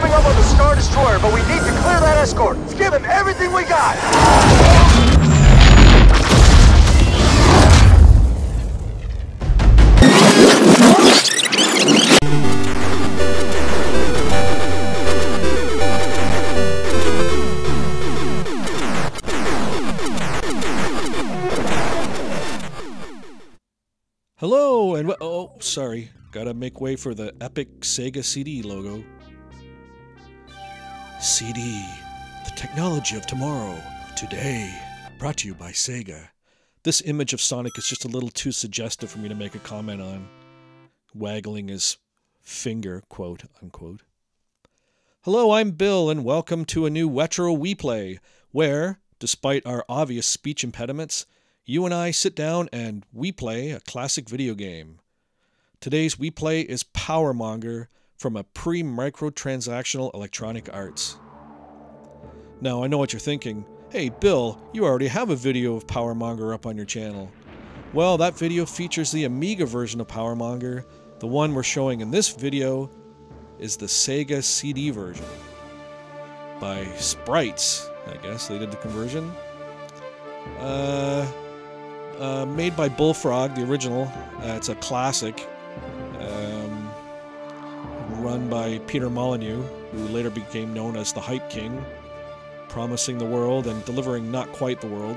coming up on the Star Destroyer, but we need to clear that escort. Let's give him everything we got. Hello, and oh, sorry. Gotta make way for the epic Sega CD logo. CD, the technology of tomorrow, today. Brought to you by Sega. This image of Sonic is just a little too suggestive for me to make a comment on. Waggling his finger, quote unquote. Hello, I'm Bill, and welcome to a new Retro We Play, where, despite our obvious speech impediments, you and I sit down and we play a classic video game. Today's we play is Powermonger from a pre microtransactional Electronic Arts. Now, I know what you're thinking. Hey, Bill, you already have a video of Powermonger up on your channel. Well, that video features the Amiga version of Powermonger. The one we're showing in this video is the Sega CD version. By Sprytes, I guess they did the conversion. Uh, uh, made by Bullfrog, the original. Uh, it's a classic. Um, run by Peter Molyneux, who later became known as the Hype King, promising the world and delivering not quite the world.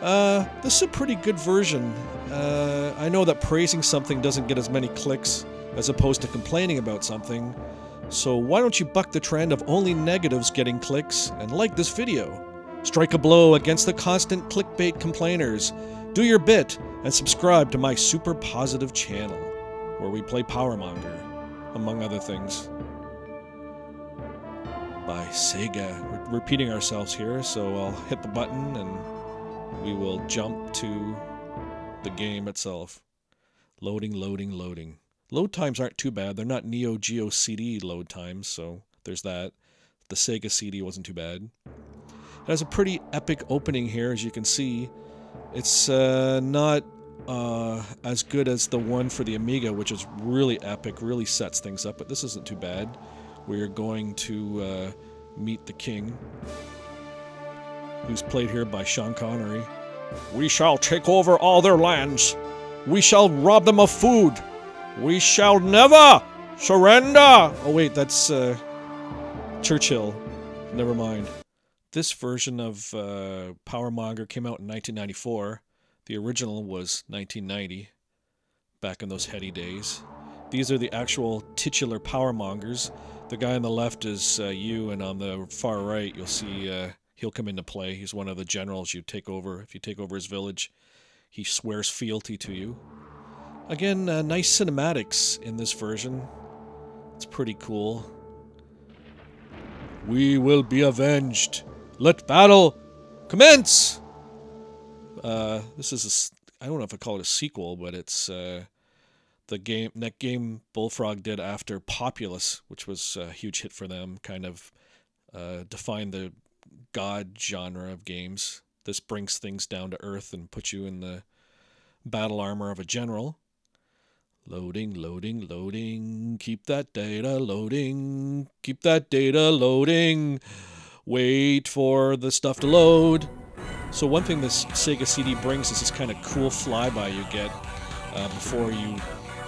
Uh, this is a pretty good version. Uh, I know that praising something doesn't get as many clicks as opposed to complaining about something, so why don't you buck the trend of only negatives getting clicks and like this video? Strike a blow against the constant clickbait complainers. Do your bit and subscribe to my super positive channel, where we play Powermonger, among other things. By Sega. We're repeating ourselves here, so I'll hit the button and we will jump to the game itself. Loading, loading, loading. Load times aren't too bad. They're not Neo Geo CD load times, so there's that. The Sega CD wasn't too bad. It has a pretty epic opening here, as you can see. It's uh, not uh, as good as the one for the Amiga, which is really epic, really sets things up, but this isn't too bad. We're going to uh, meet the king, who's played here by Sean Connery. We shall take over all their lands. We shall rob them of food. We shall never surrender. Oh, wait, that's uh, Churchill. Never mind. This version of uh, Powermonger came out in 1994. The original was 1990, back in those heady days. These are the actual titular Powermongers. The guy on the left is uh, you, and on the far right, you'll see uh, he'll come into play. He's one of the generals you take over. If you take over his village, he swears fealty to you. Again, uh, nice cinematics in this version. It's pretty cool. We will be avenged. Let battle commence! Uh, this is I don't know if I call it a sequel, but it's uh, the game that game Bullfrog did after Populous, which was a huge hit for them. Kind of uh, defined the god genre of games. This brings things down to earth and puts you in the battle armor of a general. Loading, loading, loading. Keep that data loading. Keep that data loading. Wait for the stuff to load. So one thing this Sega CD brings is this kind of cool flyby you get uh, before you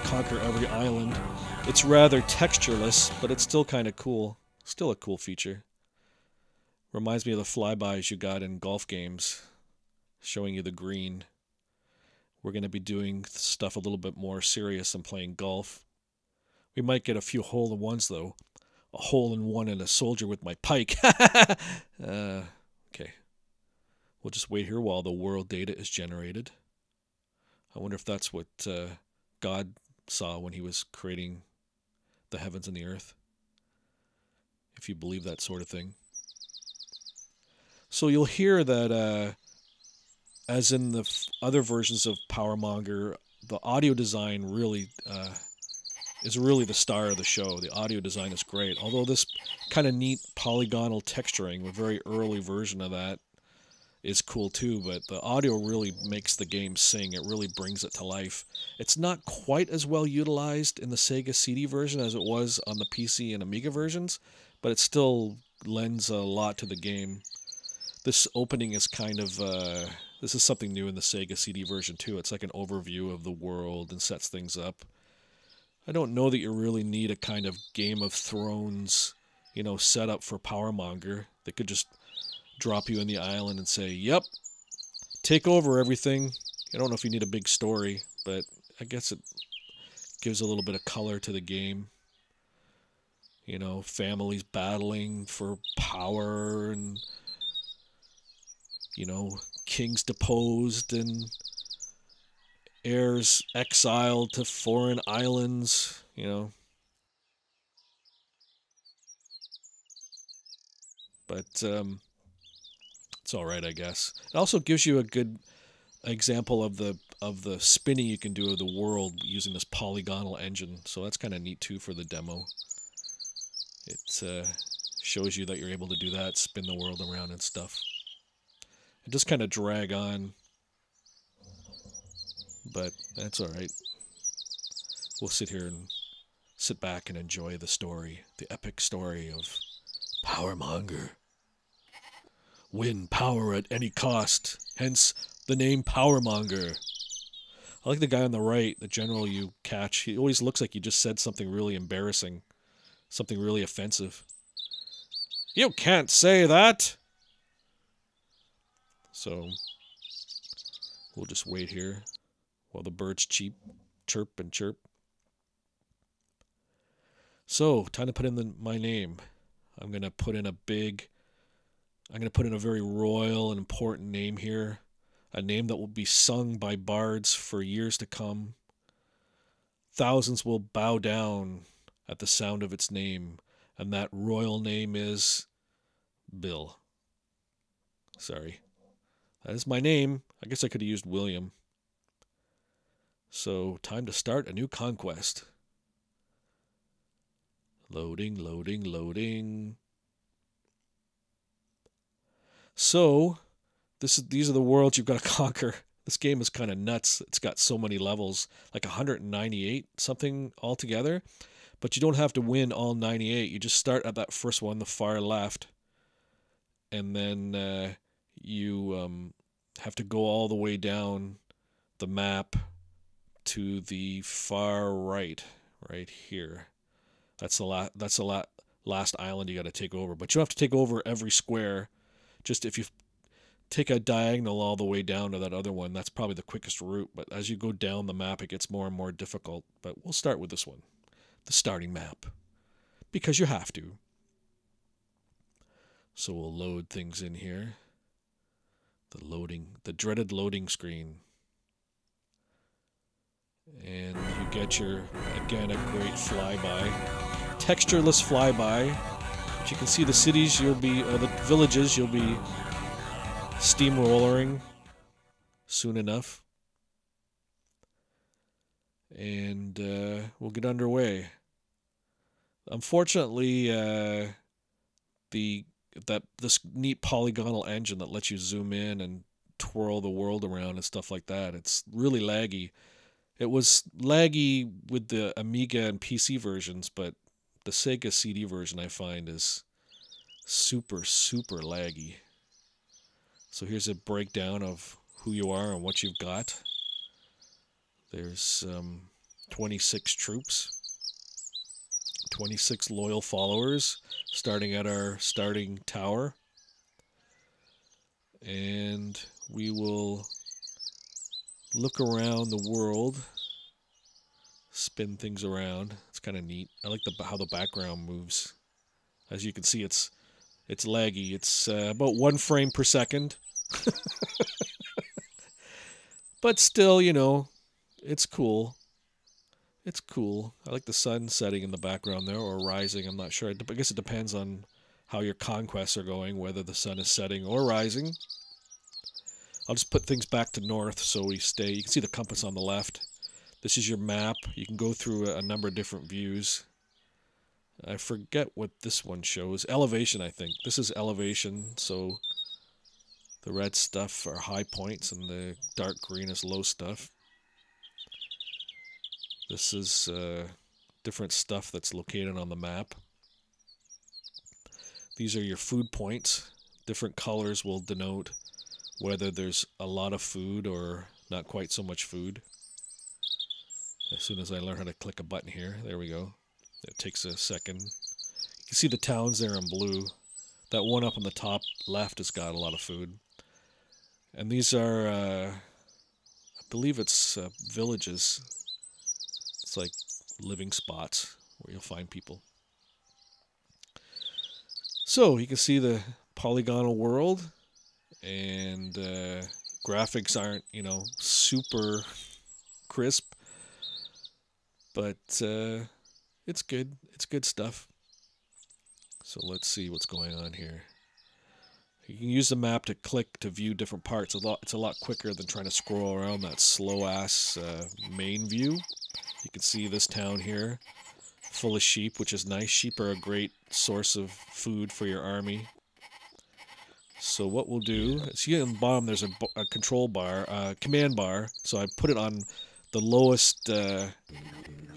conquer every island. It's rather textureless, but it's still kind of cool. Still a cool feature. Reminds me of the flybys you got in golf games, showing you the green. We're going to be doing stuff a little bit more serious than playing golf. We might get a few hole in ones though. A hole in one and a soldier with my pike. uh. We'll just wait here while the world data is generated. I wonder if that's what uh, God saw when he was creating the heavens and the earth. If you believe that sort of thing. So you'll hear that, uh, as in the f- other versions of Powermonger, the audio design really uh, is really the star of the show. The audio design is great. Although this kind of neat polygonal texturing, a very early version of that, is cool too, but the audio really makes the game sing. It really brings it to life. It's not quite as well utilized in the Sega CD version as it was on the PC and Amiga versions, but it still lends a lot to the game. This opening is kind of uh, this is something new in the Sega CD version too. It's like an overview of the world and sets things up. I don't know that you really need a kind of Game of Thrones, you know, setup for Powermonger. They could just drop you in the island and say, "Yep, take over everything." I don't know if you need a big story, but I guess it gives a little bit of color to the game. You know, families battling for power and you know, kings deposed and heirs exiled to foreign islands, you know. But um, it's all right, I guess. It also gives you a good example of the of the spinning you can do of the world using this polygonal engine. So that's kind of neat too for the demo. It uh, shows you that you're able to do that, spin the world around and stuff. It just kind of drag on, but that's all right. We'll sit here and sit back and enjoy the story, the epic story of Powermonger. Win power at any cost, hence the name Powermonger. I like the guy on the right, the general you catch. He always looks like he just said something really embarrassing, something really offensive. You can't say that! So we'll just wait here while the birds cheep, chirp and chirp. So time to put in the, my name. I'm gonna put in a big. I'm gonna put in a very royal and important name here, a name that will be sung by bards for years to come. Thousands will bow down at the sound of its name, and that royal name is Bill. Sorry. That is my name. I guess I could have used William. So, time to start a new conquest. Loading, loading, loading. So, this is, these are the worlds you've got to conquer. This game is kind of nuts. It's got so many levels, like 198 something altogether. But you don't have to win all 98. You just start at that first one, the far left. And then uh, you um, have to go all the way down the map to the far right, right here. That's the la- that's the la- last island you got to take over. But you have to take over every square. Just if you take a diagonal all the way down to that other one, that's probably the quickest route. But as you go down the map, it gets more and more difficult. But we'll start with this one, the starting map, because you have to. So we'll load things in here. The loading, the dreaded loading screen. And you get your, again, a great flyby. Textureless flyby. But you can see the cities you'll be, or the villages you'll be steamrollering soon enough. And uh, we'll get underway. Unfortunately, uh, the that this neat polygonal engine that lets you zoom in and twirl the world around and stuff like that. It's really laggy. It was laggy with the Amiga and PC versions, but the Sega CD version I find is super super laggy. So here's a breakdown of who you are and what you've got. There's um, 26 troops. 26 loyal followers starting at our starting tower. And we will look around the world, spin things around. It's kind of neat. I like the how the background moves. As you can see, it's it's laggy. It's uh, about one frame per second. but still, you know, it's cool. It's cool. I like the sun setting in the background there, or rising. I'm not sure. I guess it depends on how your conquests are going, whether the sun is setting or rising. I'll just put things back to north so we stay. You can see the compass on the left. This is your map. You can go through a number of different views. I forget what this one shows. Elevation, I think. This is elevation, so The red stuff are high points, and the dark green is low stuff. This is uh, different stuff that's located on the map. These are your food points. Different colors will denote whether there's a lot of food or not quite so much food. As soon as I learn how to click a button here, there we go. It takes a second. You can see the towns there in blue. That one up on the top left has got a lot of food. And these are, uh, I believe it's uh, villages. It's like living spots where you'll find people. So you can see the polygonal world and uh, graphics aren't, you know, super crisp, but uh, it's good. It's good stuff. So let's see what's going on here. You can use the map to click to view different parts. A lot, it's a lot quicker than trying to scroll around that slow-ass uh, main view. You can see this town here, full of sheep, which is nice. Sheep are a great source of food for your army. So what we'll do, see in the bottom there's a, a control bar, uh, command bar. So I put it on the lowest, uh,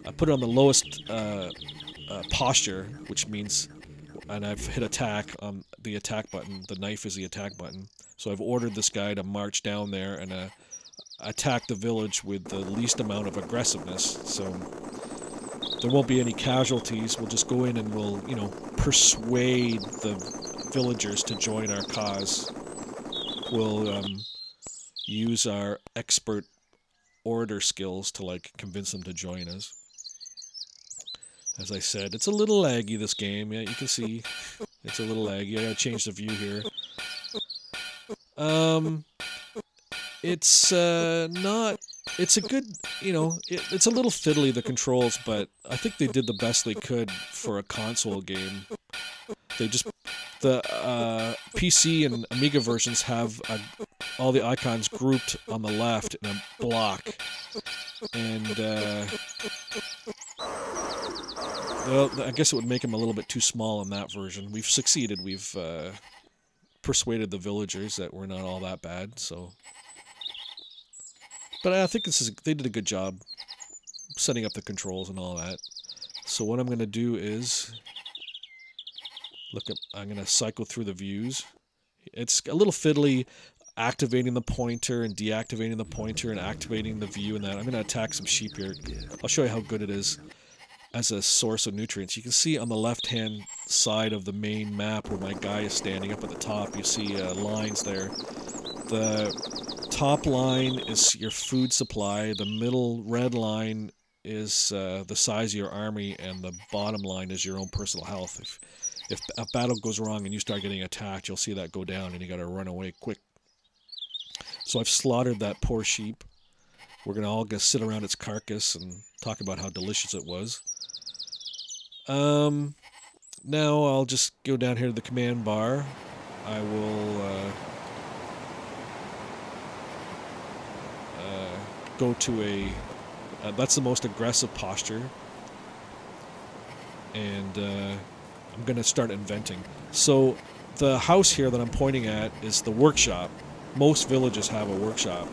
I put it on the lowest uh, uh, posture, which means, and I've hit attack on the attack button. The knife is the attack button. So I've ordered this guy to march down there and uh, attack the village with the least amount of aggressiveness. So there won't be any casualties. We'll just go in and we'll, you know, persuade the villagers to join our cause. We'll um, use our expert orator skills to like convince them to join us. As I said, it's a little laggy this game. Yeah, you can see it's a little laggy. I gotta change the view here. Um, it's uh, not. It's a good, you know, it, it's a little fiddly the controls, but I think they did the best they could for a console game. They just the uh, PC and Amiga versions have a, all the icons grouped on the left in a block, and uh, well, I guess it would make them a little bit too small in that version. We've succeeded. We've uh, persuaded the villagers that we're not all that bad. So, but I think this is they did a good job setting up the controls and all that. So what I'm going to do is look at, I'm going to cycle through the views. It's a little fiddly activating the pointer and deactivating the pointer and activating the view and that. I'm going to attack some sheep here. I'll show you how good it is as a source of nutrients. You can see on the left-hand side of the main map where my guy is standing up at the top, you see uh, lines there. The top line is your food supply, the middle red line is uh, the size of your army, and the bottom line is your own personal health. If, if a battle goes wrong and you start getting attacked, you'll see that go down and you got to run away quick. So I've slaughtered that poor sheep. We're going to all just sit around its carcass and talk about how delicious it was. Um, now I'll just go down here to the command bar. I will uh, uh, go to a. Uh, that's the most aggressive posture. And uh, I'm going to start inventing. So the house here that I'm pointing at is the workshop. Most villages have a workshop.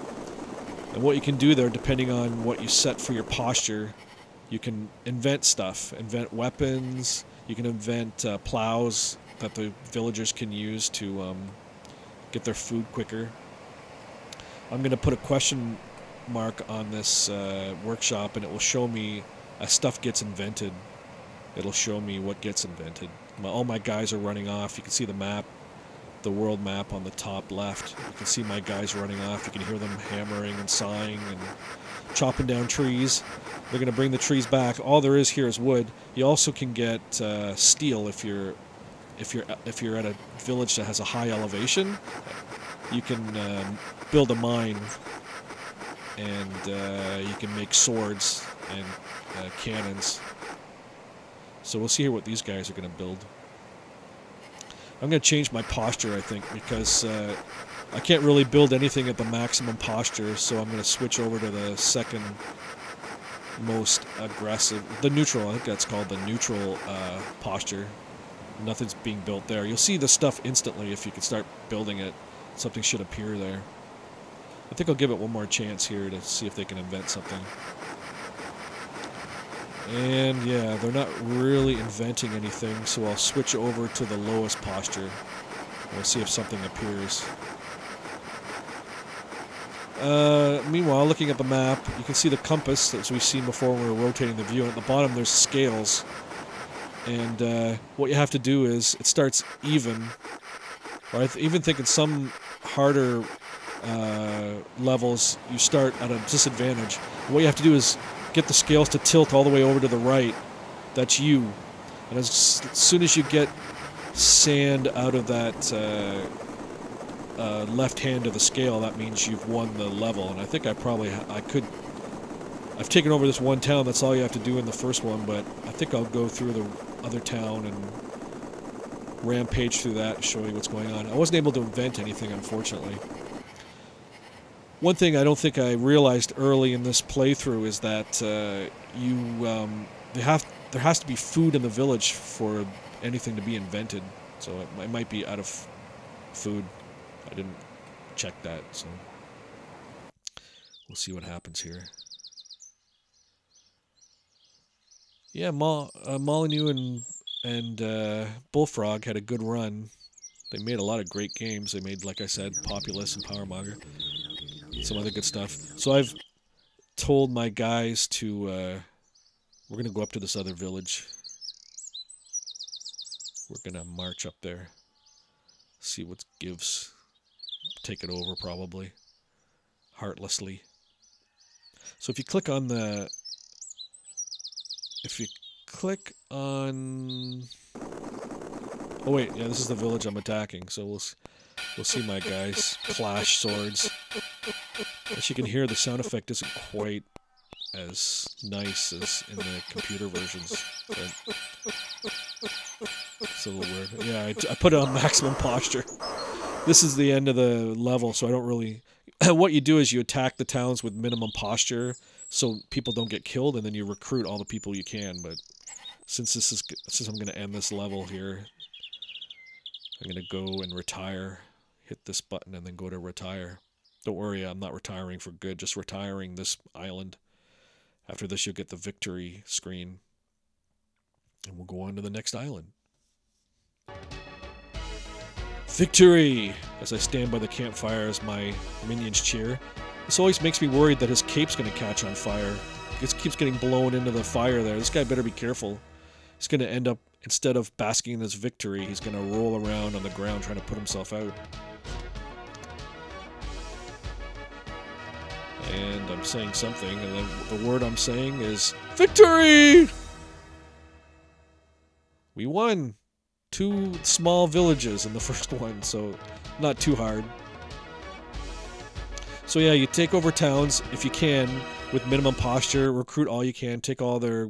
And what you can do there, depending on what you set for your posture, you can invent stuff, invent weapons. You can invent uh, plows that the villagers can use to um, get their food quicker. I'm going to put a question mark on this uh, workshop, and it will show me as stuff gets invented. It'll show me what gets invented. My, all my guys are running off. You can see the map, the world map on the top left. You can see my guys running off. You can hear them hammering and sawing and chopping down trees. They're going to bring the trees back. All there is here is wood. You also can get uh, steel if you're if you're if you're at a village that has a high elevation. You can um, build a mine, and uh, you can make swords and uh, cannons. So we'll see here what these guys are going to build. I'm going to change my posture, I think, because uh, I can't really build anything at the maximum posture, so I'm going to switch over to the second most aggressive, the neutral, I think that's called the neutral uh, posture. Nothing's being built there. You'll see the stuff instantly if you can start building it. something should appear there. I think I'll give it one more chance here to see if they can invent something. And yeah, they're not really inventing anything, so I'll switch over to the lowest posture. We'll see if something appears. Uh, meanwhile, looking at the map, you can see the compass as we've seen before when we were rotating the view. At the bottom, there's scales. And uh, what you have to do is it starts even. Or I even think in some harder uh, levels, you start at a disadvantage. what you have to do is get the scales to tilt all the way over to the right. That's you. And as, soon as you get sand out of that uh, uh, left hand of the scale, that means you've won the level. And I think I probably I could. I've taken over this one town. That's all you have to do in the first one. But I think I'll go through the other town and rampage through that, show you what's going on. I wasn't able to invent anything, unfortunately. One thing I don't think I realized early in this playthrough is that uh, you um, have there has to be food in the village for anything to be invented. So it, it might be out of food. I didn't check that, so we'll see what happens here. Yeah, Mo- uh, Molyneux and and uh, Bullfrog had a good run. They made a lot of great games. They made, like I said, Populous and Powermonger, some other good stuff. So I've told my guys to. Uh, we're gonna go up to this other village. We're gonna march up there, see what gives take it over probably heartlessly. So if you click on the if you click on Oh wait, yeah, this is the village I'm attacking. So we'll we'll see my guys clash swords. As you can hear, the sound effect isn't quite as nice as in the computer versions. It's a little weird. Yeah, I, I put it on maximum posture this is the end of the level, so I don't really. what you do is you attack the towns with minimum posture, so people don't get killed, and then you recruit all the people you can. But since this is since I'm going to end this level here, I'm going to go and retire. Hit this button and then go to retire. Don't worry, I'm not retiring for good. Just retiring this island. After this, you'll get the victory screen, and we'll go on to the next island. Victory! As I stand by the campfire as my minions cheer. This always makes me worried that his cape's gonna catch on fire. It keeps getting blown into the fire there. This guy better be careful. He's gonna end up, instead of basking in his victory, he's gonna roll around on the ground trying to put himself out. And I'm saying something, and then the word I'm saying is Victory! We won! two small villages in the first one, so not too hard. So yeah, you take over towns if you can with minimum posture, recruit all you can, take all their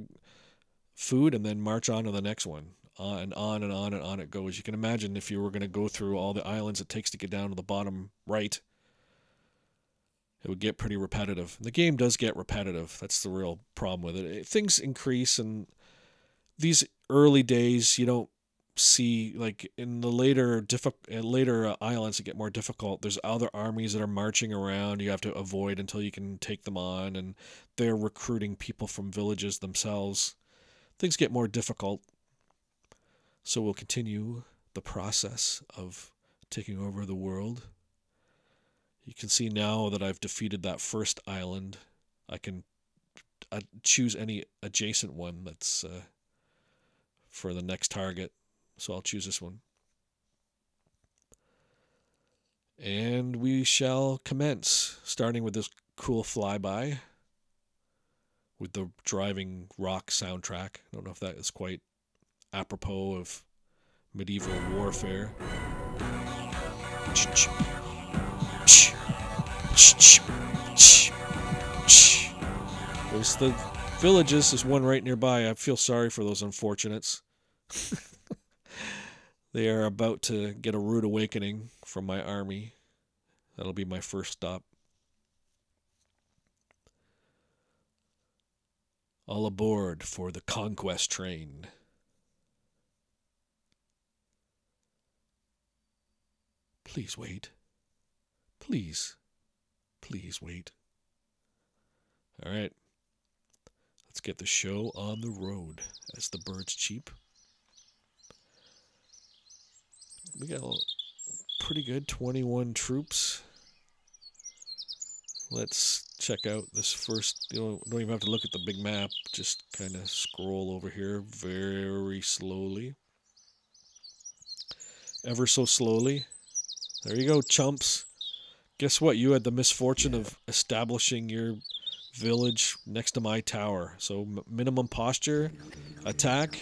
food, and then march on to the next one. Uh, and on and on and on it goes. You can imagine if you were going to go through all the islands it takes to get down to the bottom right, it would get pretty repetitive. The game does get repetitive. That's the real problem with it. Things increase, and these early days, you don't see like in the later later uh, islands that get more difficult there's other armies that are marching around you have to avoid until you can take them on and they're recruiting people from villages themselves things get more difficult so we'll continue the process of taking over the world you can see now that I've defeated that first island I can choose any adjacent one that's uh, for the next target so I'll choose this one. And we shall commence, starting with this cool flyby with the driving rock soundtrack. I don't know if that is quite apropos of medieval warfare. There's the villages. There's one right nearby. I feel sorry for those unfortunates. They are about to get a rude awakening from my army. That'll be my first stop. All aboard for the conquest train. Please wait. Please. Please wait. All right. Let's get the show on the road as the birds cheep. We got a pretty good 21 troops. Let's check out this first. You know, don't even have to look at the big map. Just kind of scroll over here very slowly. Ever so slowly. There you go, chumps. Guess what? You had the misfortune of establishing your village next to my tower. So minimum posture, attack.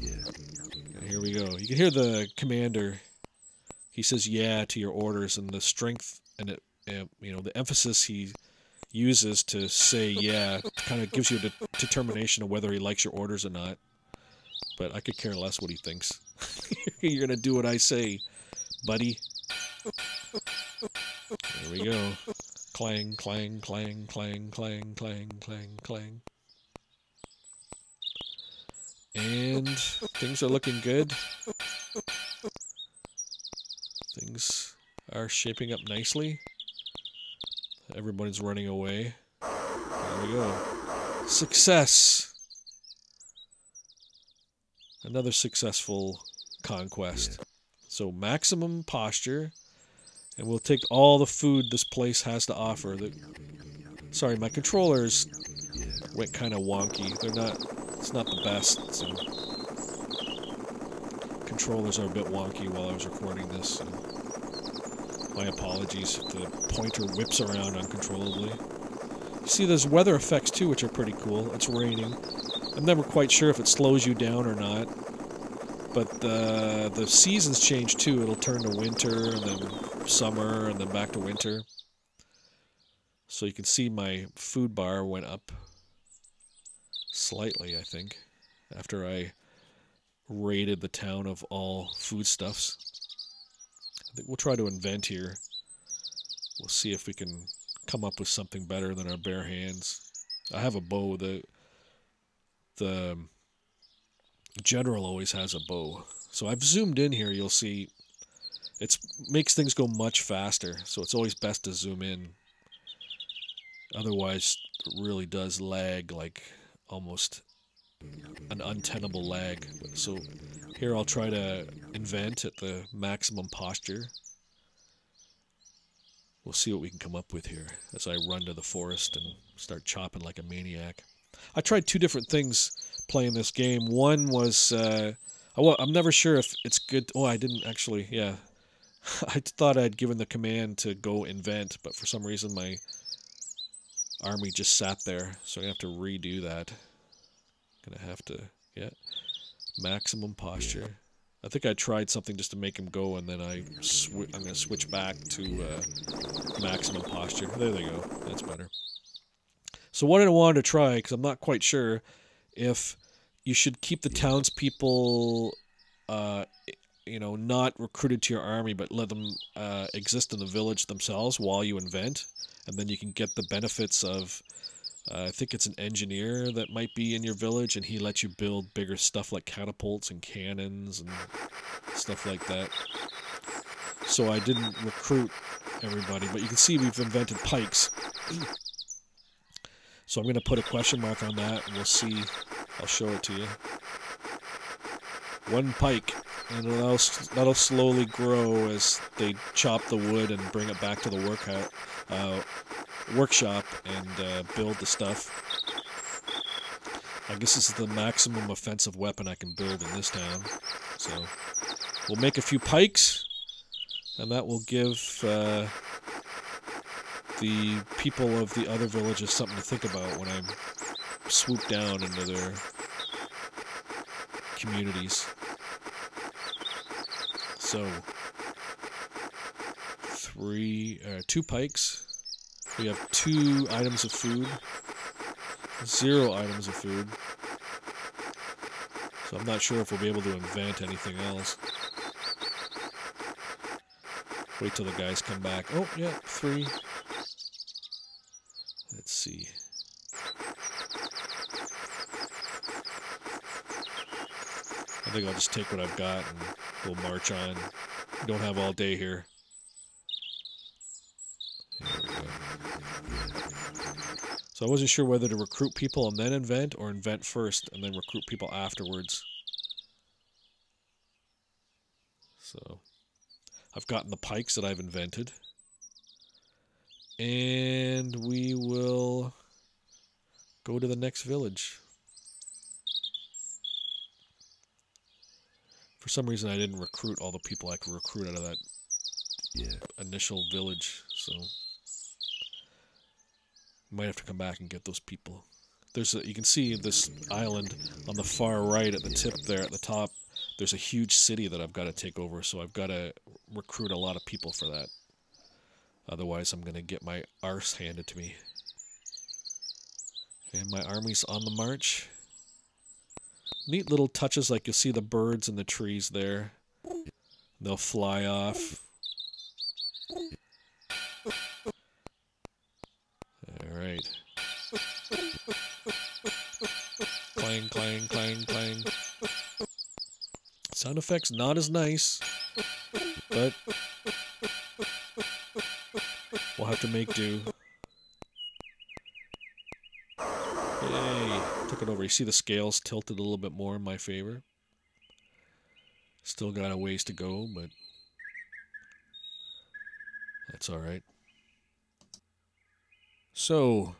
And here we go. You can hear the commander. He says yeah to your orders, and the strength and it, uh, you know, the emphasis he uses to say yeah kind of gives you the determination of whether he likes your orders or not. But I could care less what he thinks. You're gonna do what I say, buddy. There we go. Clang, clang, clang, clang, clang, clang, clang, clang. And things are looking good. Things are shaping up nicely. Everybody's running away. There we go. Success! Another successful conquest. So maximum posture. And we'll take all the food this place has to offer. The, sorry, my controllers went kind of wonky. They're not, it's not the best. So controllers are a bit wonky while I was recording this. So my apologies if the pointer whips around uncontrollably. You see, there's weather effects too, which are pretty cool. It's raining. I'm never quite sure if it slows you down or not. But the, the seasons change too. It'll turn to winter and then summer and then back to winter. So you can see my food bar went up slightly, I think, after I raided the town of all foodstuffs. I think we'll try to invent here. We'll see if we can come up with something better than our bare hands. I have a bow. The the general always has a bow. So I've zoomed in here. You'll see it makes things go much faster. So it's always best to zoom in. Otherwise, it really does lag like almost an untenable lag. So here I'll try to invent at the maximum posture. We'll see what we can come up with here as I run to the forest and start chopping like a maniac. I tried two different things playing this game. One was uh, I'm never sure if it's good. Oh, I didn't actually. Yeah, I thought I'd given the command to go invent, but for some reason my army just sat there, so I have to redo that. Gonna have to yeah, maximum posture. I think I tried something just to make him go, and then I I'm gonna switch back to uh, maximum posture. There they go. That's better. So what I wanted to try, because I'm not quite sure if you should keep the townspeople, uh, you know, not recruited to your army, but let them uh, exist in the village themselves while you invent, and then you can get the benefits of. Uh, I think it's an engineer that might be in your village, and he lets you build bigger stuff like catapults and cannons and stuff like that. So I didn't recruit everybody, but you can see we've invented pikes. So I'm going to put a question mark on that, and we'll see I'll show it to you. One pike, and that'll, that'll slowly grow as they chop the wood and bring it back to the workout, uh, workshop and uh, build the stuff. I guess this is the maximum offensive weapon I can build in this town. So we'll make a few pikes, and that will give uh, the people of the other villages something to think about when I'm swoop down into their communities. So, three, uh, two pikes. We have two items of food. Zero items of food. So I'm not sure if we'll be able to invent anything else. Wait till the guys come back. Oh, yeah, three. Let's see. I think I'll just take what I've got and We'll march on. We don't have all day here. So I wasn't sure whether to recruit people and then invent or invent first and then recruit people afterwards. So I've gotten the pikes that I've invented. And we will go to the next village. For some reason, I didn't recruit all the people I could recruit out of that Yeah. initial village, so might have to come back and get those people. There's a, you can see this island on the far right at the tip there at the top. There's a huge city that I've got to take over, so I've got to recruit a lot of people for that. Otherwise, I'm going to get my arse handed to me. And my army's on the march. Neat little touches like you'll see the birds in the trees there. They'll fly off. Alright. Clang, clang, clang, clang. Sound effects not as nice, but we'll have to make do. Over. You see the scales tilted a little bit more in my favor. Still got a ways to go, but that's alright. So,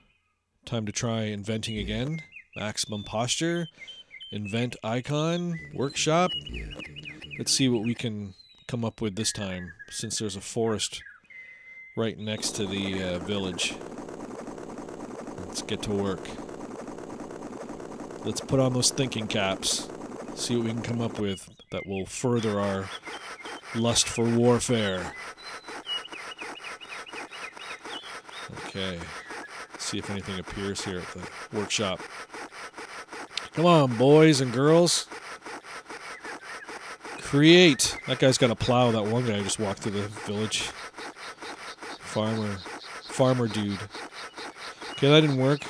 time to try inventing again. Maximum posture. Invent icon. Workshop. Let's see what we can come up with this time, since there's a forest right next to the uh, village. Let's get to work. Let's put on those thinking caps. See what we can come up with that will further our lust for warfare. Okay. See if anything appears here at the workshop. Come on, boys and girls. Create. That guy's got a plow. That one guy just walked through the village. Farmer. Farmer dude. Okay, that didn't work.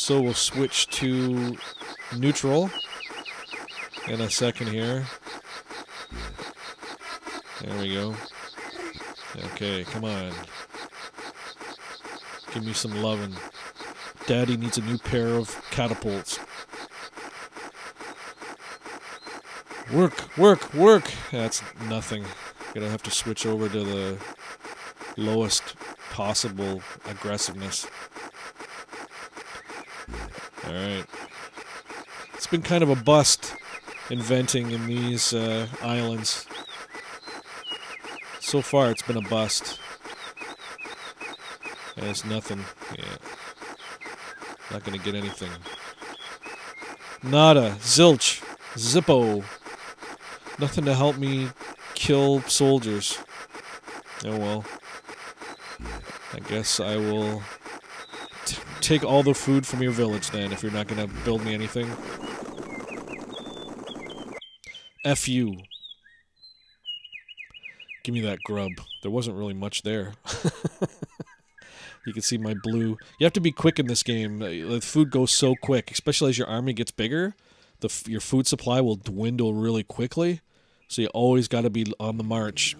So we'll switch to neutral in a second here. There we go. Okay, come on. Give me some loving. Daddy needs a new pair of catapults. Work, work, work! That's nothing. Gonna have to switch over to the lowest possible aggressiveness. Alright. It's been kind of a bust inventing in these uh, islands. So far, it's been a bust. It's nothing. Yeah. Not gonna get anything. Nada. Zilch. Zippo. Nothing to help me kill soldiers. Oh well. I guess I will take all the food from your village then if you're not gonna build me anything. F you. Give me that grub. There wasn't really much there. you can see my blue. You have to be quick in this game. Uh, The food goes so quick, especially as your army gets bigger. The your food supply will dwindle really quickly. So you always got to be on the march,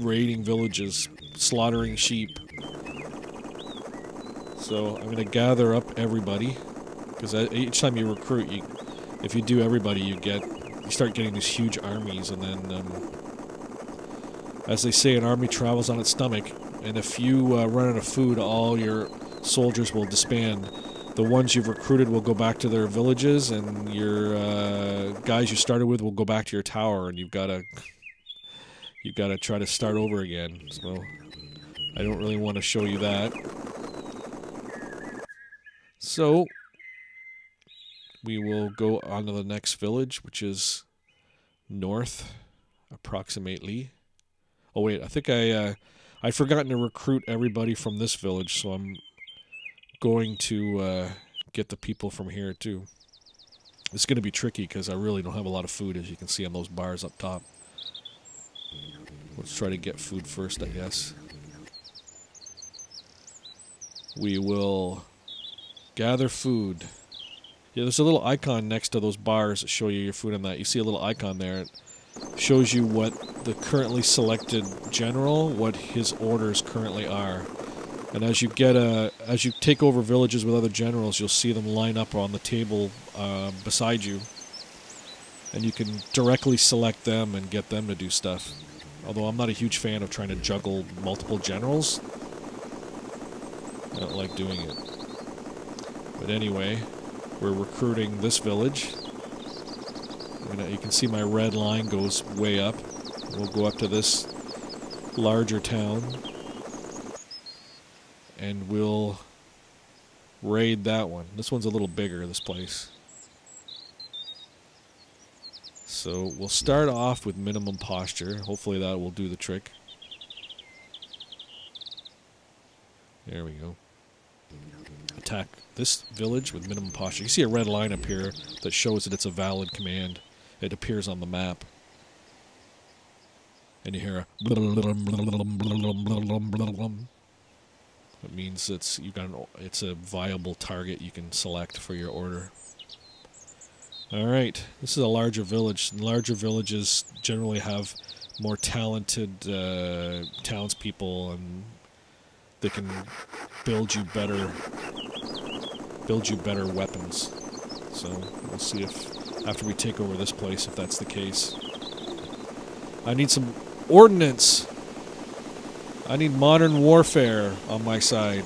raiding villages, slaughtering sheep. So I'm gonna gather up everybody, because each time you recruit, you, if you do everybody, you get, you start getting these huge armies, and then, um, as they say, an army travels on its stomach, and if you uh, run out of food, all your soldiers will disband. The ones you've recruited will go back to their villages, and your uh, guys you started with will go back to your tower, and you've got to, you've got to try to start over again. So, I don't really want to show you that. So, we will go on to the next village, which is north, approximately. Oh wait, I think I uh, I've forgotten to recruit everybody from this village, so I'm going to uh, get the people from here too. It's going to be tricky because I really don't have a lot of food, as you can see on those bars up top. Let's try to get food first, I guess. We will gather food. Yeah, there's a little icon next to those bars that show you your food and that. You see a little icon there. It shows you what the currently selected general, what his orders currently are. And as you get uh, as you take over villages with other generals, you'll see them line up on the table uh, beside you, and you can directly select them and get them to do stuff. Although I'm not a huge fan of trying to juggle multiple generals, I don't like doing it. But anyway, we're recruiting this village. Gonna, uh, you can see my red line goes way up. We'll go up to this larger town and we'll raid that one. This one's a little bigger, this place. So we'll start off with minimum posture. Hopefully that will do the trick. There we go. Attack this village with minimum posture. You see a red line up here that shows that it's a valid command. It appears on the map. And you hear a it means it's you got an, it's a viable target you can select for your order. All right, this is a larger village. Larger villages generally have more talented uh, townspeople, and they can build you better build you better weapons. So we'll see if after we take over this place, if that's the case. I need some ordnance. I need modern warfare on my side.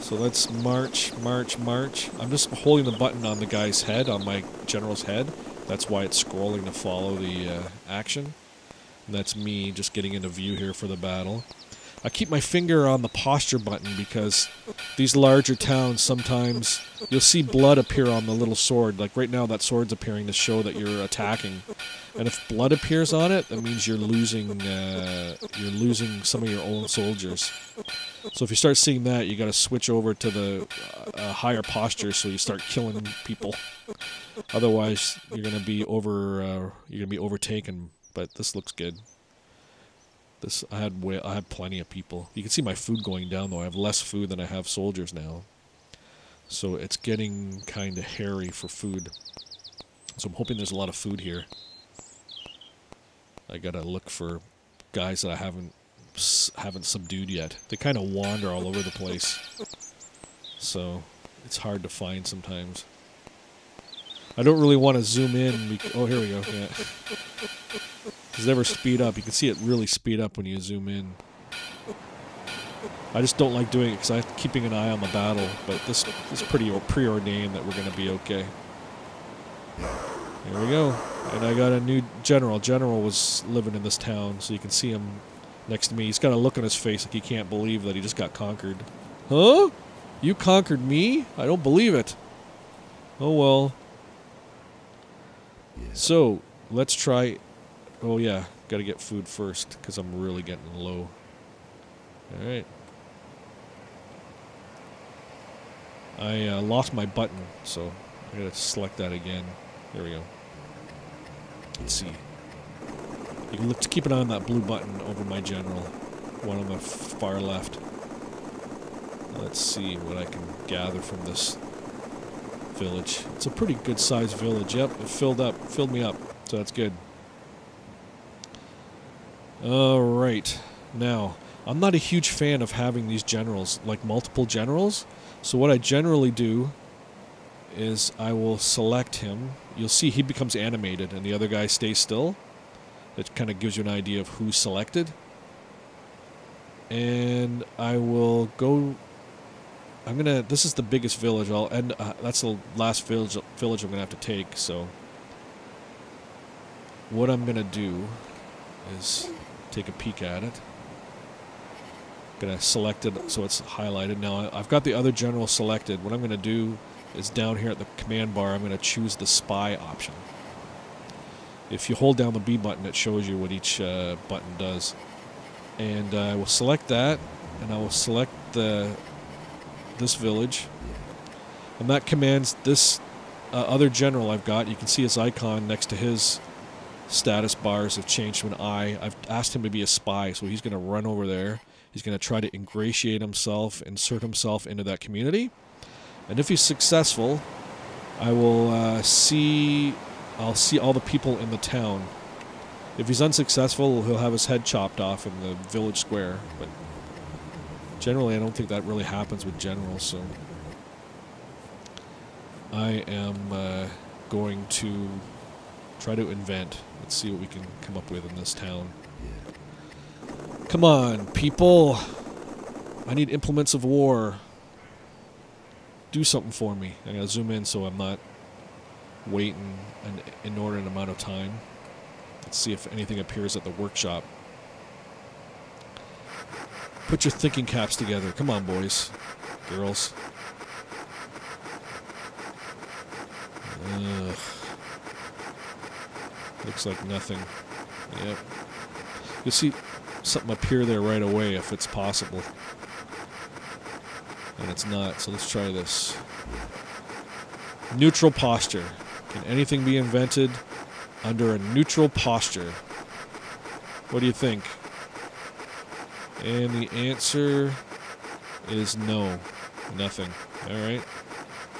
So let's march, march, march. I'm just holding the button on the guy's head, on my general's head. That's why it's scrolling to follow the uh, action. And that's me just getting into view here for the battle. I keep my finger on the posture button because these larger towns sometimes you'll see blood appear on the little sword. Like right now, that sword's appearing to show that you're attacking. And if blood appears on it, that means you're losing uh, you're losing some of your own soldiers. So if you start seeing that, you got to switch over to the uh, higher posture so you start killing people. Otherwise, you're gonna be over uh, you're gonna be overtaken. But this looks good. This I had way, I had plenty of people. You can see my food going down though. I have less food than I have soldiers now. So it's getting kind of hairy for food. So I'm hoping there's a lot of food here. I gotta look for guys that I haven't haven't subdued yet. They kind of wander all over the place. So it's hard to find sometimes. I don't really want to zoom in. Oh, here we go. Yeah. It ever speed up? You can see it really speed up when you zoom in. I just don't like doing it because I'm keeping an eye on the battle, but this is pretty preordained that we're going to be okay. There we go. And I got a new general. General was living in this town, so you can see him next to me. He's got a look on his face like he can't believe that he just got conquered. Huh? You conquered me? I don't believe it. Oh well. So, let's try Oh yeah, gotta get food first because I'm really getting low. Alright. I uh, lost my button, so I gotta select that again. There we go. Let's see. You can look to keep an eye on that blue button over my general, one on the far left. Let's see what I can gather from this village. It's a pretty good sized village. Yep, it filled up, filled me up, so that's good. Alright. Now, I'm not a huge fan of having these generals, like multiple generals. So what I generally do is I will select him. You'll see he becomes animated and the other guy stays still. That kind of gives you an idea of who's selected. And I will go... I'm gonna... This is the biggest village. I'll end... Uh, that's the last village, village I'm gonna have to take, so... What I'm gonna do is take a peek at it. Gonna select it so it's highlighted. Now I've got the other general selected. What I'm gonna do is down here at the command bar, I'm gonna choose the spy option. If you hold down the B button, it shows you what each uh, button does. And uh, I will select that, and I will select the this village. And that commands this uh, other general I've got. You can see his icon next to his status bars have changed to an. I've asked him to be a spy, so he's going to run over there. He's going to try to ingratiate himself, insert himself into that community. And if he's successful, I will uh, see I'll see all the people in the town. If he's unsuccessful, he'll have his head chopped off in the village square. But Generally, I don't think that really happens with generals, so I am uh, going to try to invent. Let's see what we can come up with in this town. Come on, people. I need implements of war. Do something for me. I gotta zoom in so I'm not waiting an inordinate amount of time. Let's see if anything appears at the workshop. Put your thinking caps together. Come on, boys. Girls. Ugh. Looks like nothing. Yep. You'll see something appear there right away if it's possible. And it's not, so let's try this. Neutral posture. Can anything be invented under a neutral posture? What do you think? And the answer is no. Nothing. Alright.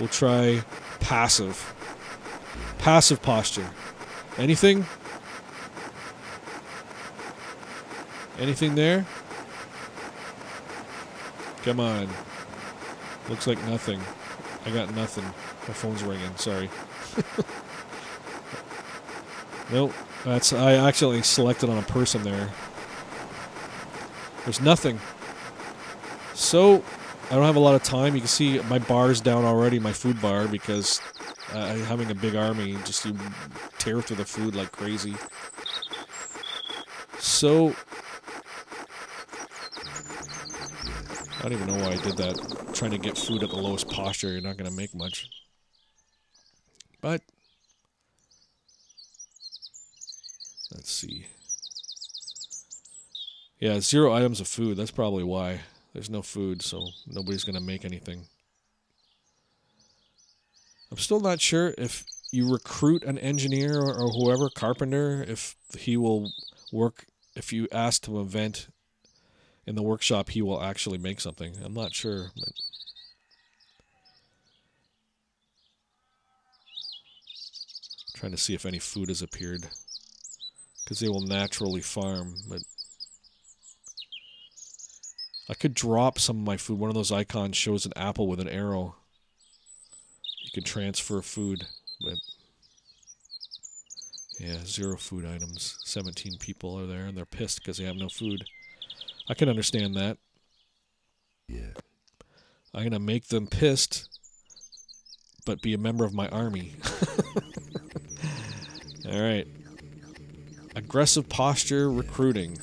We'll try passive. Passive posture. Anything? Anything there? Come on. Looks like nothing. I got nothing. My phone's ringing. Sorry. nope. That's I accidentally selected on a person there. There's nothing. So I don't have a lot of time. You can see my bar's down already, my food bar, because uh, having a big army, just you tear through the food like crazy. So I don't even know why I did that. Trying to get food at the lowest posture, you're not going to make much. But let's see. Yeah, zero items of food. That's probably why. There's no food, so nobody's going to make anything. I'm still not sure if you recruit an engineer or, whoever, carpenter, if he will work, if you ask to invent in the workshop, he will actually make something. I'm not sure. But trying to see if any food has appeared. Because they will naturally farm, but I could drop some of my food. One of those icons shows an apple with an arrow. You can transfer food, but yeah, zero food items. 17 people are there, and they're pissed because they have no food. I can understand that. Yeah. I'm going to make them pissed, but be a member of my army. All right. Aggressive posture recruiting.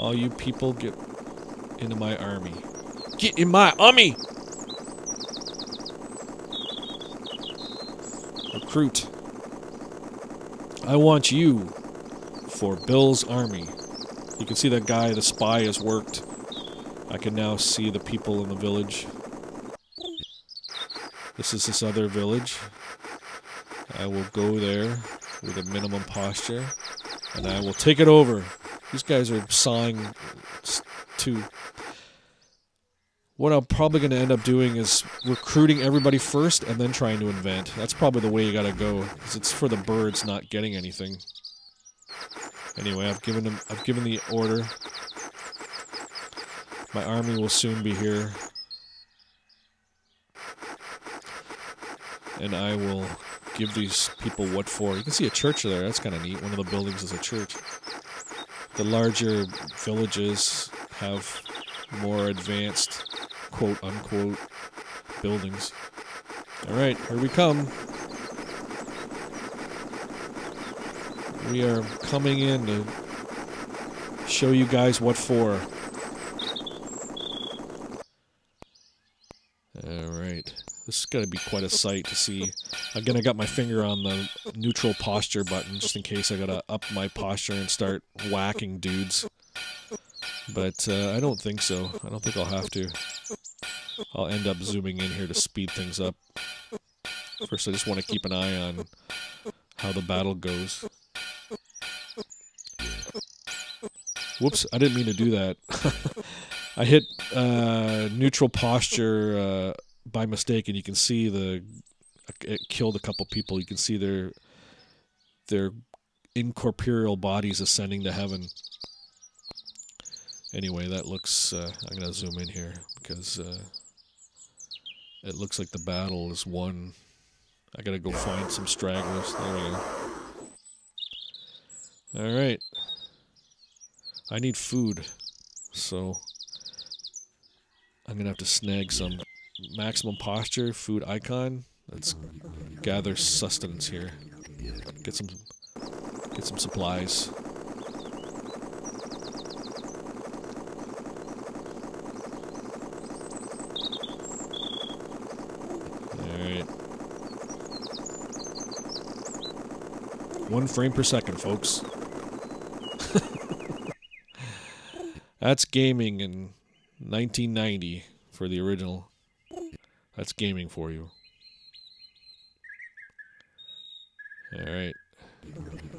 All you people get into my army. Get in my army! Recruit. I want you for Bill's army. You can see that guy, the spy, has worked. I can now see the people in the village. This is this other village. I will go there with a minimum posture, and I will take it over. These guys are sawing to. What I'm probably going to end up doing is recruiting everybody first and then trying to invent. That's probably the way you got to go, because it's for the birds not getting anything. Anyway, I've given them. I've given the order. My army will soon be here. And I will give these people what for. You can see a church there. That's kind of neat. One of the buildings is a church. The larger villages have more advanced, quote unquote, buildings. All right, here we come. We are coming in to show you guys what for. Alright. This is going to be quite a sight to see. Again, I got my finger on the neutral posture button just in case I got to up my posture and start whacking dudes. But uh, I don't think so. I don't think I'll have to. I'll end up zooming in here to speed things up. First, I just want to keep an eye on how the battle goes. Whoops, I didn't mean to do that. I hit uh, neutral posture uh, by mistake, and you can see the it killed a couple people. You can see their their incorporeal bodies ascending to heaven. Anyway, that looks. Uh, I'm gonna zoom in here because uh, it looks like the battle is won. I gotta go find some stragglers. There we go. All right. I need food, so I'm gonna have to snag some maximum posture food icon. Let's gather sustenance here. Get some get some supplies. Alright. One frame per second, folks. That's gaming in 1990 for the original. That's gaming for you. Alright.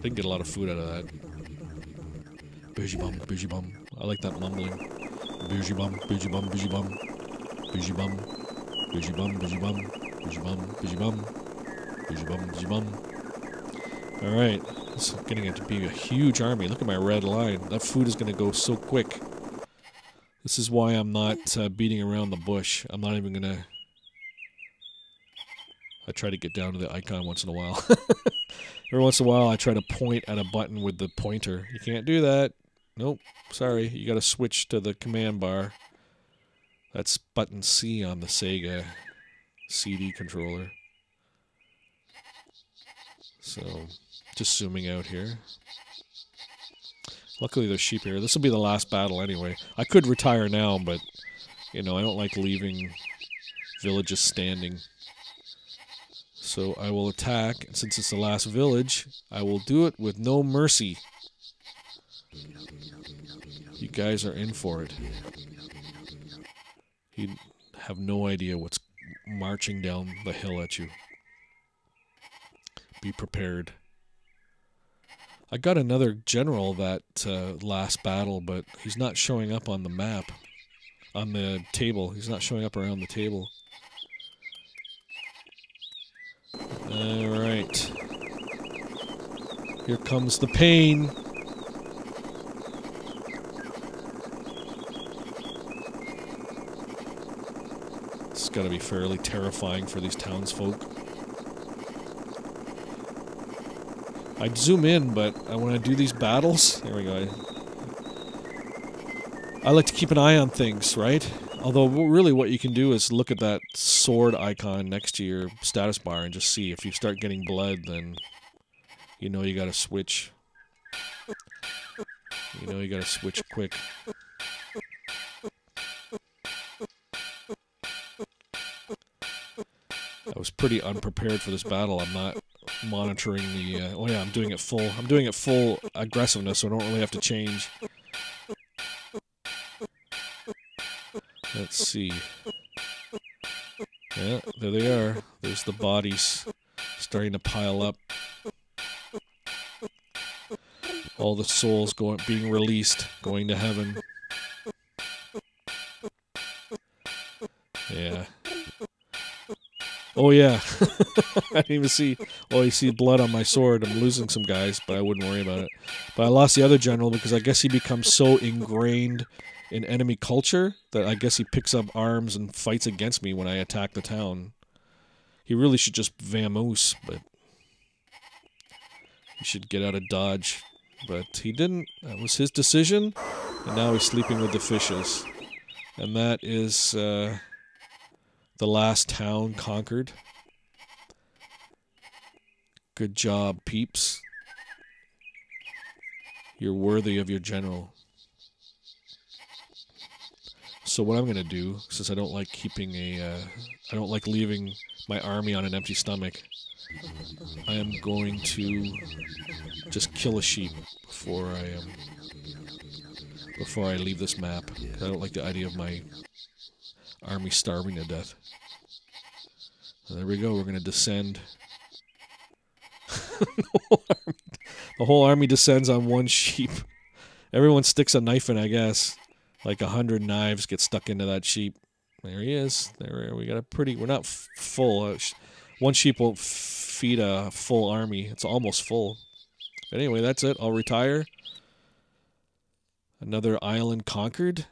Didn't get a lot of food out of that. Bougie bum, bougie bum. I like that mumbling. Bougie bum, bougie bum, bougie bum. Bougie bum. Bougie bum, bougie bum. Bougie bum, bougie bum. Bougie bum, bougie bum. Alright. It's getting it to be a huge army. Look at my red line. That food is going to go so quick. This is why I'm not uh, beating around the bush. I'm not even going to... I try to get down to the icon once in a while. Every once in a while, I try to point at a button with the pointer. You can't do that. Nope. Sorry. You got to switch to the command bar. That's button C on the Sega CD controller. So, just zooming out here. Luckily, there's sheep here. This will be the last battle anyway. I could retire now, but, you know, I don't like leaving villages standing. So I will attack, and since it's the last village, I will do it with no mercy. You guys are in for it. You have no idea what's marching down the hill at you. Be prepared. I got another general that uh, last battle, but he's not showing up on the map, on the table. He's not showing up around the table. Alright. Here comes the pain. This has got to be fairly terrifying for these townsfolk. I'd zoom in, but when I do these battles... There we go. I, I like to keep an eye on things, right? Although, really, what you can do is look at that sword icon next to your status bar and just see. If you start getting blood, then you know you gotta switch. You know you gotta switch quick. I was pretty unprepared for this battle. I'm not monitoring the... Uh, oh yeah, I'm doing it full. I'm doing it full aggressiveness, so I don't really have to change. Let's see. Yeah, there they are. There's the bodies starting to pile up. All the souls going being released, going to heaven. Oh yeah. I didn't even see oh you see blood on my sword. I'm losing some guys, but I wouldn't worry about it. But I lost the other general because I guess he becomes so ingrained in enemy culture that I guess he picks up arms and fights against me when I attack the town. He really should just vamoose, but he should get out of dodge. But he didn't. That was his decision, and now he's sleeping with the fishes. And that is uh, the last town conquered. Good job, peeps. You're worthy of your general. So what I'm gonna do, since I don't like keeping a, uh, I don't like leaving my army on an empty stomach, I am going to just kill a sheep before I um, before I leave this map. I don't like the idea of my army starving to death. So there we go. We're gonna descend. the whole army descends on one sheep. Everyone sticks a knife in, I guess like a hundred knives get stuck into that sheep. There he is. There we got a pretty. We're not full. Uh, one sheep won't feed a full army. It's almost full. But anyway, that's it. I'll retire. Another island conquered,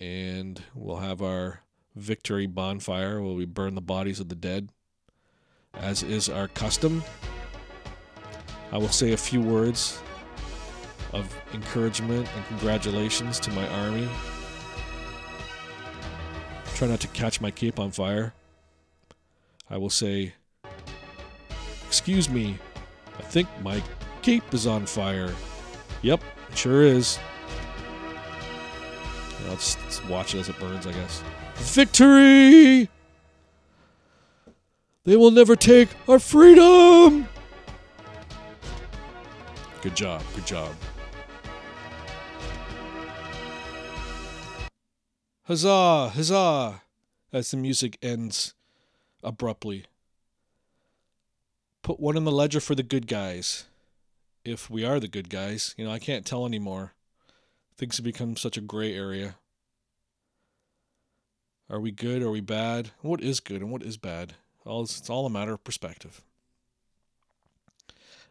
and we'll have our victory bonfire where we burn the bodies of the dead, as is our custom. I will say a few words of encouragement and congratulations to my army. Try not to catch my cape on fire. I will say, Excuse me, I think my cape is on fire. Yep, it sure is. I'll just, just watch it as it burns, I guess. Victory! They will never take our freedom! Good job, good job. Huzzah, huzzah! As the music ends abruptly. Put one in the ledger for the good guys. If we are the good guys, you know, I can't tell anymore. Things have become such a gray area. Are we good? Are we bad? What is good and what is bad? All it's all a matter of perspective.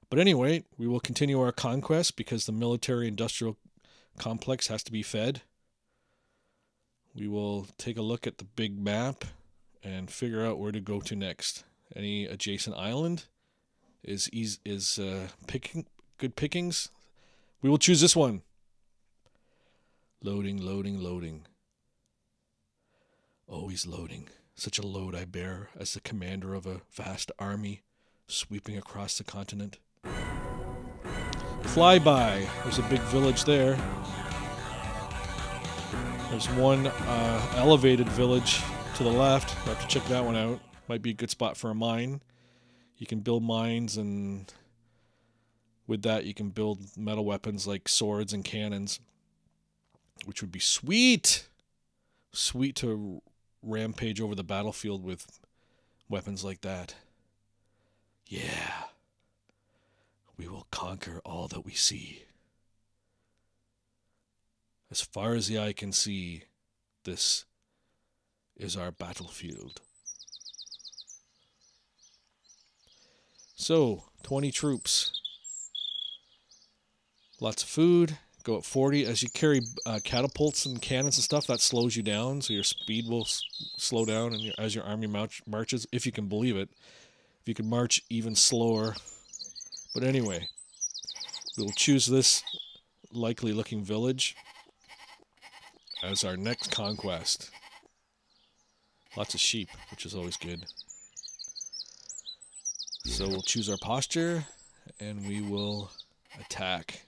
But anyway, we will continue our conquest because the military industrial complex has to be fed. We will take a look at the big map and figure out where to go to next. Any adjacent island is is, is uh, picking good pickings. We will choose this one. Loading, loading, loading. Always loading. Such a load I bear as the commander of a vast army sweeping across the continent. Flyby. There's a big village there. There's one uh, elevated village to the left. I have to check that one out. Might be a good spot for a mine. You can build mines, and with that, you can build metal weapons like swords and cannons, which would be sweet. Sweet to rampage over the battlefield with weapons like that. Yeah. We will conquer all that we see. As far as the eye can see, this is our battlefield. So, 20 troops. Lots of food. Go at 40. As you carry uh, catapults and cannons and stuff, that slows you down, so your speed will s- slow down and your, as your army march- marches, if you can believe it. If you can march even slower. But anyway, we will choose this likely looking village as our next conquest. Lots of sheep, which is always good. So we'll choose our posture and we will attack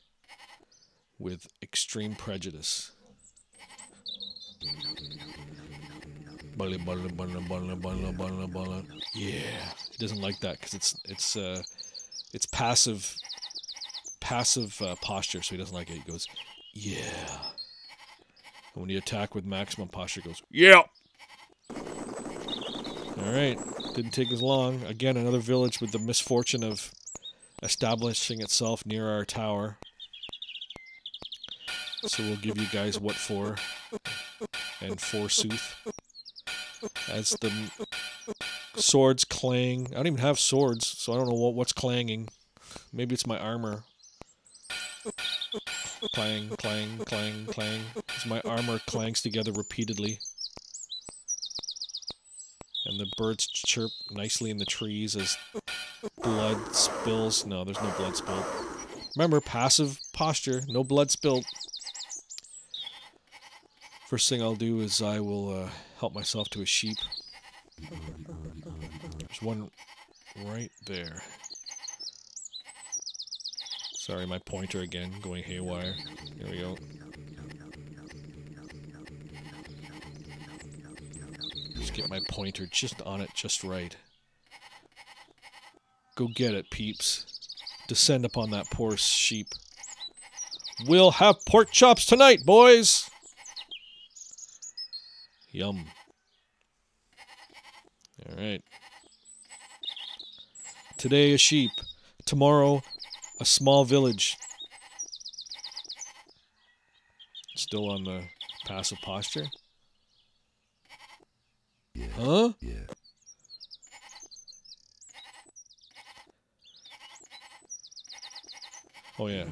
with extreme prejudice. Yeah, he doesn't like that because it's it's uh, it's passive passive uh, posture, so he doesn't like it. He goes, yeah. And when you attack with maximum posture, goes, yeah. All right, didn't take as long. Again, another village with the misfortune of establishing itself near our tower. So we'll give you guys what for and forsooth. As the swords clang. I don't even have swords, so I don't know what, what's clanging. Maybe it's my armor. Clang, clang, clang, clang. As my armor clangs together repeatedly. And the birds chirp nicely in the trees as blood spills. No, there's no blood spilled. Remember, passive posture, no blood spilled. First thing I'll do is I will uh, help myself to a sheep. There's one right there. Sorry, my pointer again going haywire. Here we go. Just get my pointer just on it, just right. Go get it, peeps. Descend upon that poor sheep. We'll have pork chops tonight, boys! Yum. Alright. Today a sheep. Tomorrow a small village. Still on the passive posture? Yeah. Huh? Yeah. Oh yeah.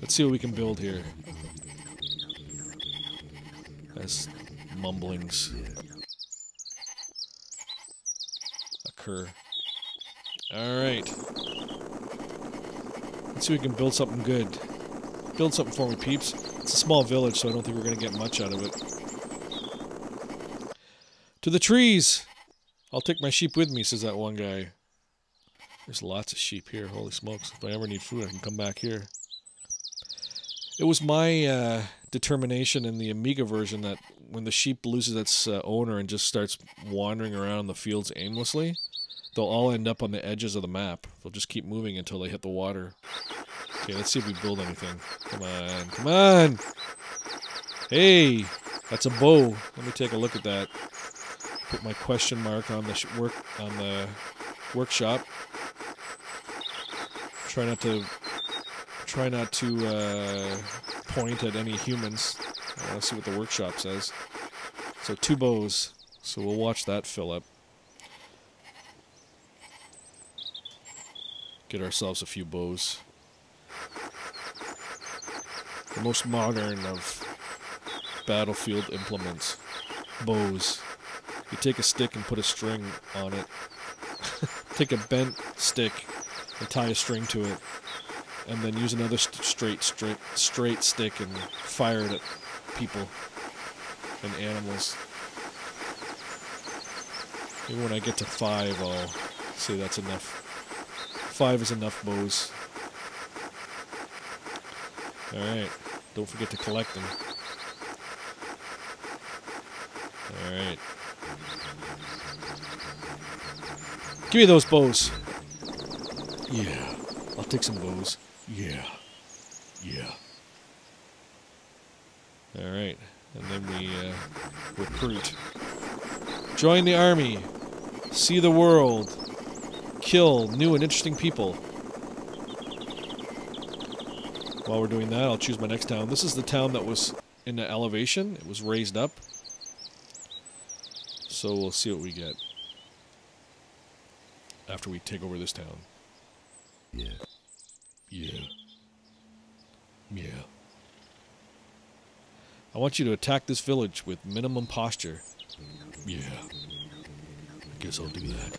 Let's see what we can build here. as mumblings occur. Alright. Let's see if we can build something good. Build something for me, peeps. It's a small village, so I don't think we're going to get much out of it. To the trees! I'll take my sheep with me, says that one guy. There's lots of sheep here. Holy smokes. If I ever need food, I can come back here. It was my uh, determination in the Amiga version that when the sheep loses its uh, owner and just starts wandering around the fields aimlessly, they'll all end up on the edges of the map. They'll just keep moving until they hit the water. Okay, let's see if we build anything. Come on, come on! Hey, that's a bow. Let me take a look at that. Put my question mark on the work on the workshop. Try not to try not to uh, point at any humans. Want to see what the workshop says. So two bows. So we'll watch that fill up. Get ourselves a few bows. The most modern of battlefield implements. Bows. You take a stick and put a string on it. take a bent stick and tie a string to it. And then use another st- straight, straight, straight stick and fire it at people and animals. Maybe when I get to five, I'll say that's enough. Five is enough bows. Alright. Don't forget to collect them. Alright. Give me those bows. Yeah. I'll take some bows. Yeah. Yeah. Alright. And then we uh, recruit. Join the army. See the world. Kill new and interesting people. While we're doing that, I'll choose my next town. This is the town that was in the elevation. It was raised up. So we'll see what we get after we take over this town. Yeah. Yeah. I want you to attack this village with minimum posture. Yeah. I guess I'll do that.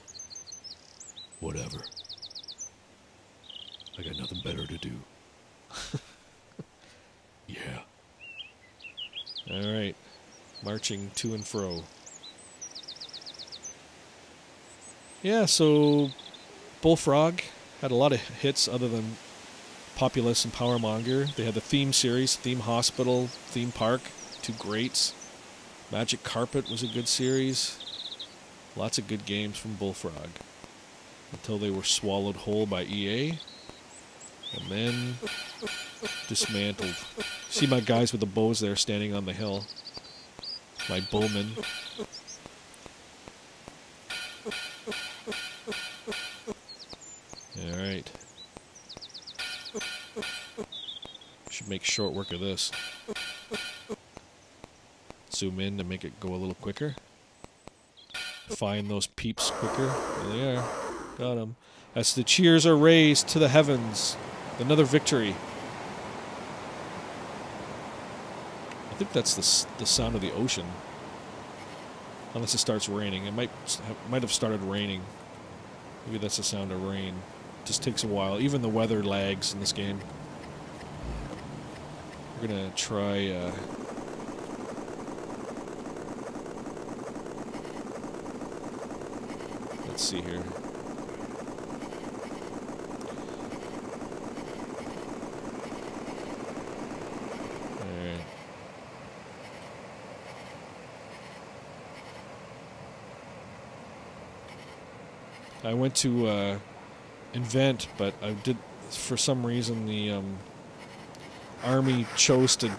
Whatever. I got nothing better to do. yeah. Alright. Marching to and fro. Yeah, so Bullfrog had a lot of hits other than Populous and Powermonger. They had the theme series, Theme Hospital, Theme Park, two greats. Magic Carpet was a good series. Lots of good games from Bullfrog. Until they were swallowed whole by EA. And then dismantled. See my guys with the bows there standing on the hill. My bowmen. Alright. Should make short work of this. Zoom in to make it go a little quicker. Find those peeps quicker. There they are. Got them. As the cheers are raised to the heavens. Another victory. I think that's the, the sound of the ocean. Unless it starts raining. It might might have started raining. Maybe that's the sound of rain. Just takes a while. Even the weather lags in this game. We're gonna try. Uh, let's see here. I went to uh, invent, but I did for some reason the um, army chose to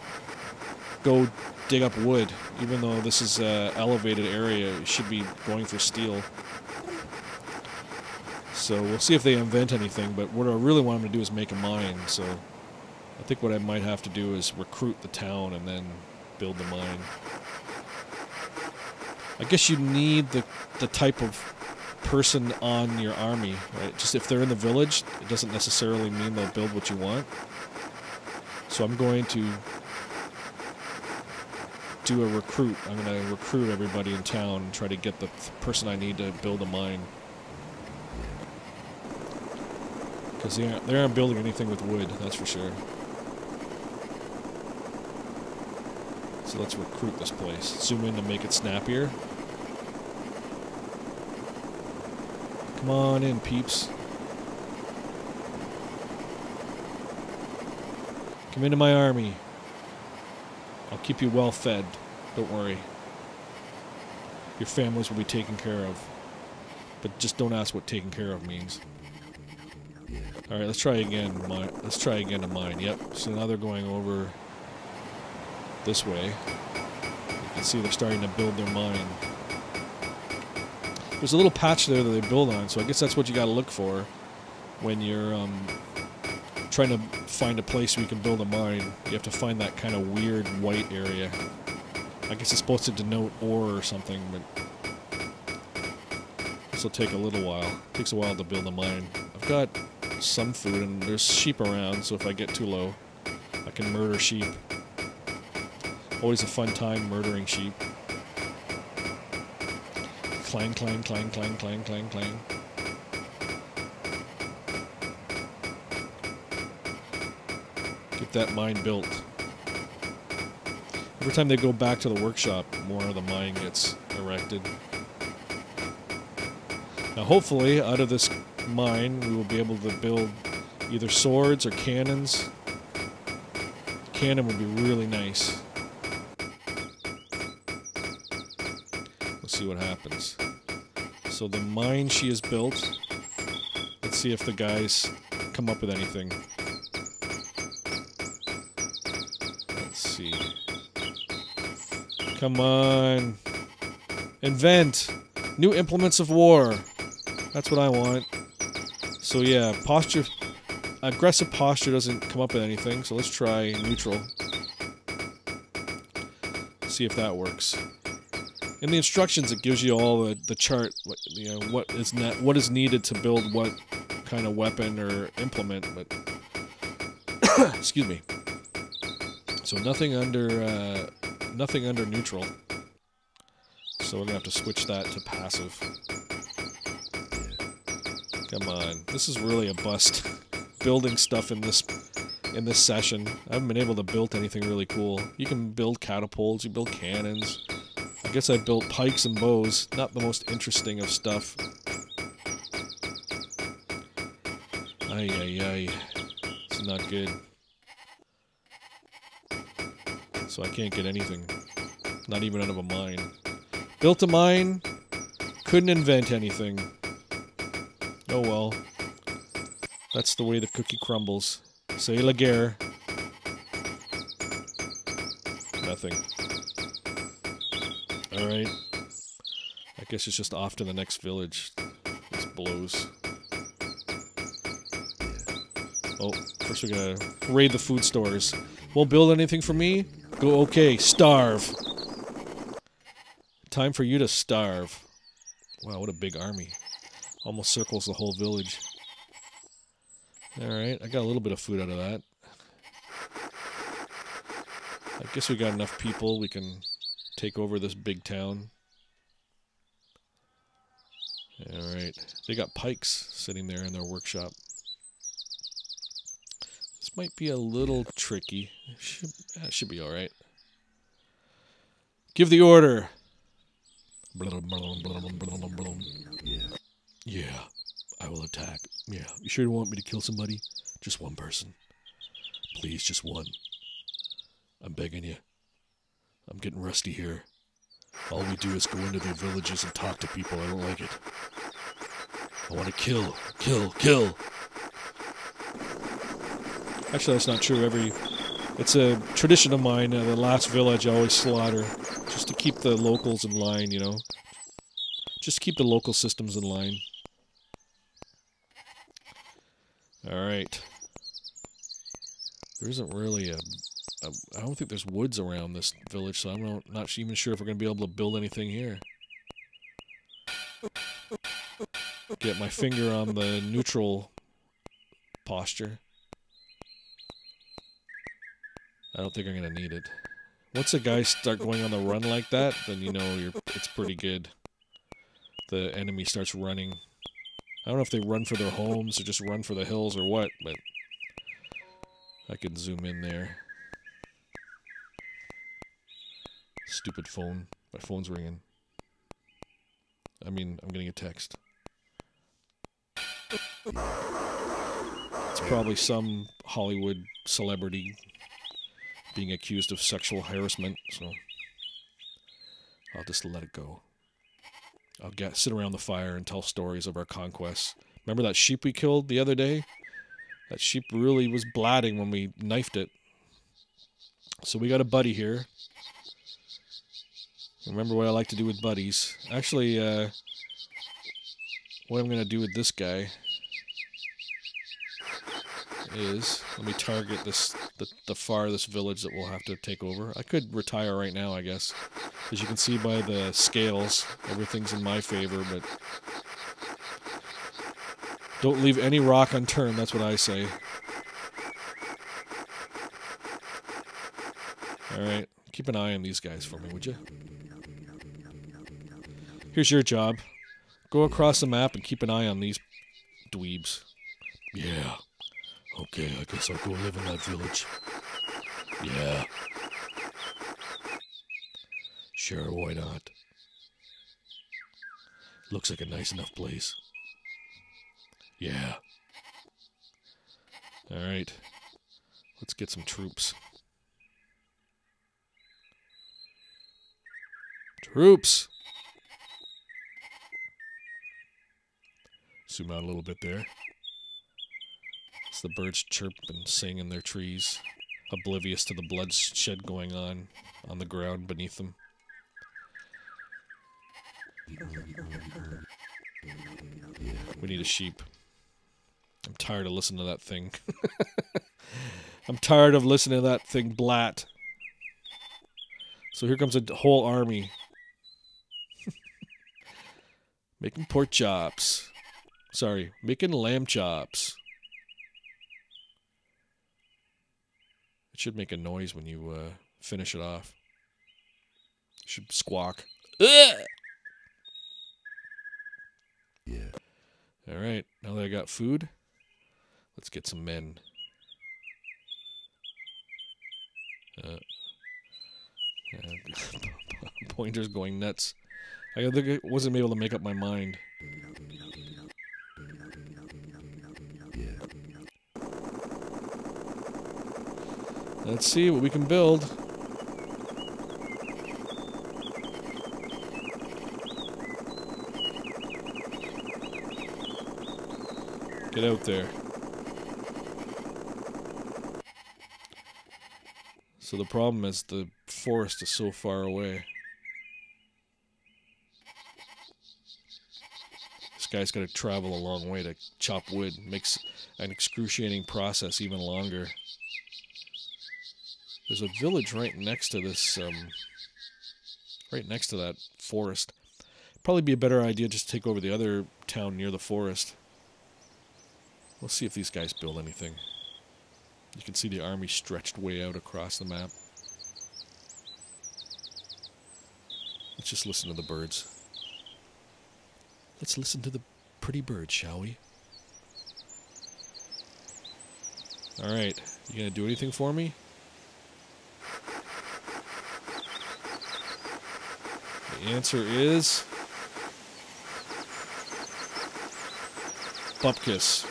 go dig up wood, even though this is a elevated area. It should be going for steel. So we'll see if they invent anything. But what I really want them to do is make a mine. So I think what I might have to do is recruit the town and then build the mine. I guess you need the the type of person on your army, right? Just if they're in the village, it doesn't necessarily mean they'll build what you want. So I'm going to do a recruit. I'm gonna recruit everybody in town and try to get the person I need to build a mine. Because they aren't, they aren't building anything with wood, that's for sure. So let's recruit this place. Zoom in to make it snappier. Come on in, peeps. Come into my army. I'll keep you well fed. Don't worry. Your families will be taken care of. But just don't ask what taken care of means. Alright, let's try again. Mine. Let's try again to mine. Yep. So now they're going over this way. You can see they're starting to build their mine. There's a little patch there that they build on, so I guess that's what you got to look for when you're um, trying to find a place where you can build a mine. You have to find that kind of weird white area. I guess it's supposed to denote ore or something, but this will take a little while. It takes a while to build a mine. I've got some food, and there's sheep around, so if I get too low, I can murder sheep. Always a fun time murdering sheep. Clang, clang, clang, clang, clang, clang, clang. Get that mine built. Every time they go back to the workshop, more of the mine gets erected. Now, hopefully, out of this mine, we will be able to build either swords or cannons. Cannon would be really nice. See what happens. So the mine she has built. Let's see if the guys come up with anything. Let's see. Come on. Invent. New implements of war. That's what I want. So yeah, posture. Aggressive posture doesn't come up with anything, so let's try neutral. See if that works. In the instructions, it gives you all the, the chart, what, you know, what is what is needed to build what kind of weapon or implement, but excuse me. So nothing under uh, nothing under neutral. So we're gonna have to switch that to passive. Come on, this is really a bust. Building stuff in this in this session, I haven't been able to build anything really cool. You can build catapults, you build cannons. I guess I built pikes and bows. Not the most interesting of stuff. Ay ay ay, it's not good. So I can't get anything. Not even out of a mine. Built a mine, couldn't invent anything. Oh well. That's the way the cookie crumbles. Say la guerre. Nothing. Alright. I guess it's just off to the next village. This blows. Oh, first we gotta raid the food stores. Won't build anything for me? Go okay, starve. Time for you to starve. Wow, what a big army. Almost circles the whole village. Alright, I got a little bit of food out of that. I guess we got enough people, we can take over this big town. Alright, they got pikes sitting there in their workshop. This might be a little tricky. Should, should be alright. Give the order! Yeah, I will attack. Yeah, you sure you want me to kill somebody? Just one person. Please, just one. I'm begging you. I'm getting rusty here. All we do is go into their villages and talk to people. I don't like it. I want to kill, kill, kill. Actually, that's not true. Every it's a tradition of mine. Uh, the last village, I always slaughter, just to keep the locals in line. You know, just keep the local systems in line. All right. There isn't really a. I don't think there's woods around this village, so I'm not, even sure if we're gonna be able to build anything here. Get my finger on the neutral posture. I don't think I'm gonna need it. Once a guy start going on the run like that, then you know you're it's pretty good. The enemy starts running. I don't know if they run for their homes or just run for the hills or what, but I can zoom in there. Stupid phone. My phone's ringing. I mean, I'm getting a text. It's probably some Hollywood celebrity being accused of sexual harassment, so I'll just let it go. I'll get sit around the fire and tell stories of our conquests. Remember that sheep we killed the other day? That sheep really was blatting when we knifed it. So we got a buddy here. Remember what I like to do with buddies. Actually, uh, what I'm going to do with this guy is let me target this the, the farthest village that we'll have to take over. I could retire right now, I guess. As you can see by the scales, everything's in my favor, but don't leave any rock unturned, that's what I say. Alright, keep an eye on these guys for me, would you? Here's your job. Go across the map and keep an eye on these dweebs. Yeah. Okay, I guess I'll go live in that village. Yeah. Sure, why not? Looks like a nice enough place. Yeah. Alright. Let's get some troops. Troops! Zoom out a little bit there. As the birds chirp and sing in their trees, oblivious to the bloodshed going on on the ground beneath them. We need a sheep. I'm tired of listening to that thing. I'm tired of listening to that thing blat. So here comes a whole army. making pork chops. Sorry, making lamb chops. It should make a noise when you uh, finish it off. It should squawk. Ugh! Yeah. All right, now that I got food, let's get some men. Uh, uh, pointer's going nuts. I wasn't able to make up my mind. Yeah. Let's see what we can build. Get out there. So the problem is the forest is so far away. This guy's got to travel a long way to chop wood. Makes an excruciating process even longer. There's a village right next to this, um, right next to that forest. Probably be a better idea just to take over the other town near the forest. We'll see if these guys build anything. You can see the army stretched way out across the map. Let's just listen to the birds. Let's listen to the pretty birds, shall we? Alright, you gonna do anything for me? The answer is... Bupkis.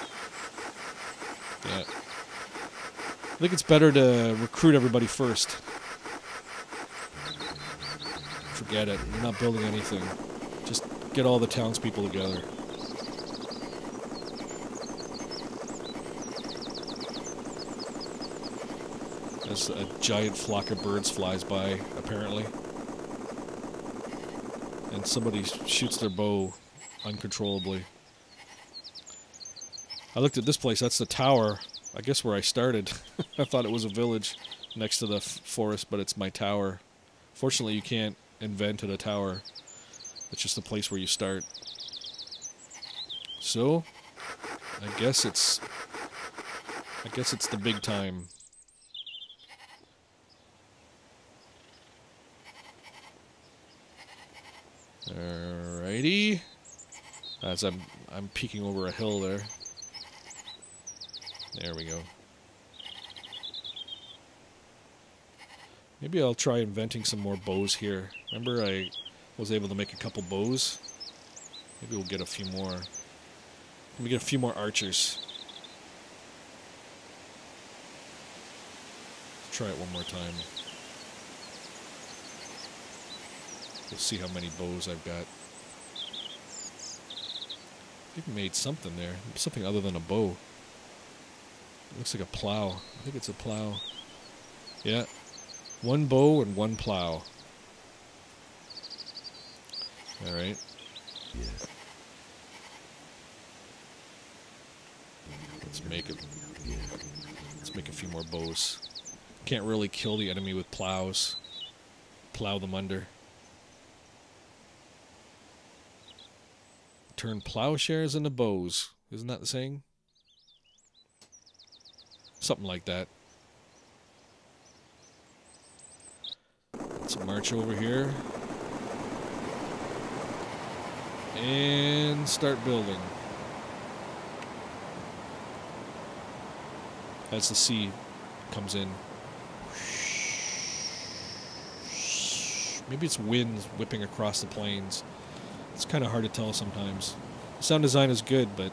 Yeah. I think it's better to recruit everybody first. Forget it. We're not building anything. Just get all the townspeople together. As a giant flock of birds flies by, apparently. And somebody shoots their bow uncontrollably. I looked at this place. That's the tower. I guess where I started. I thought it was a village next to the forest, but it's my tower. Fortunately, you can't invent at a tower. It's just the place where you start. So, I guess it's. I guess it's the big time. Alrighty. As I'm I'm peeking over a hill there. There we go. Maybe I'll try inventing some more bows here. Remember I was able to make a couple bows? Maybe we'll get a few more. Let me get a few more archers. Try it one more time. We'll see how many bows I've got. I've made something there. Something other than a bow. It looks like a plow. I think it's a plow. Yeah. One bow and one plow. Alright. Yeah. Let's make it. Let's make a few more bows. Can't really kill the enemy with plows. Plow them under. Turn plowshares into bows. Isn't that the saying? Something like that. Let's march over here. And start building. As the sea comes in. Maybe it's winds whipping across the plains. It's kind of hard to tell sometimes. Sound design is good, but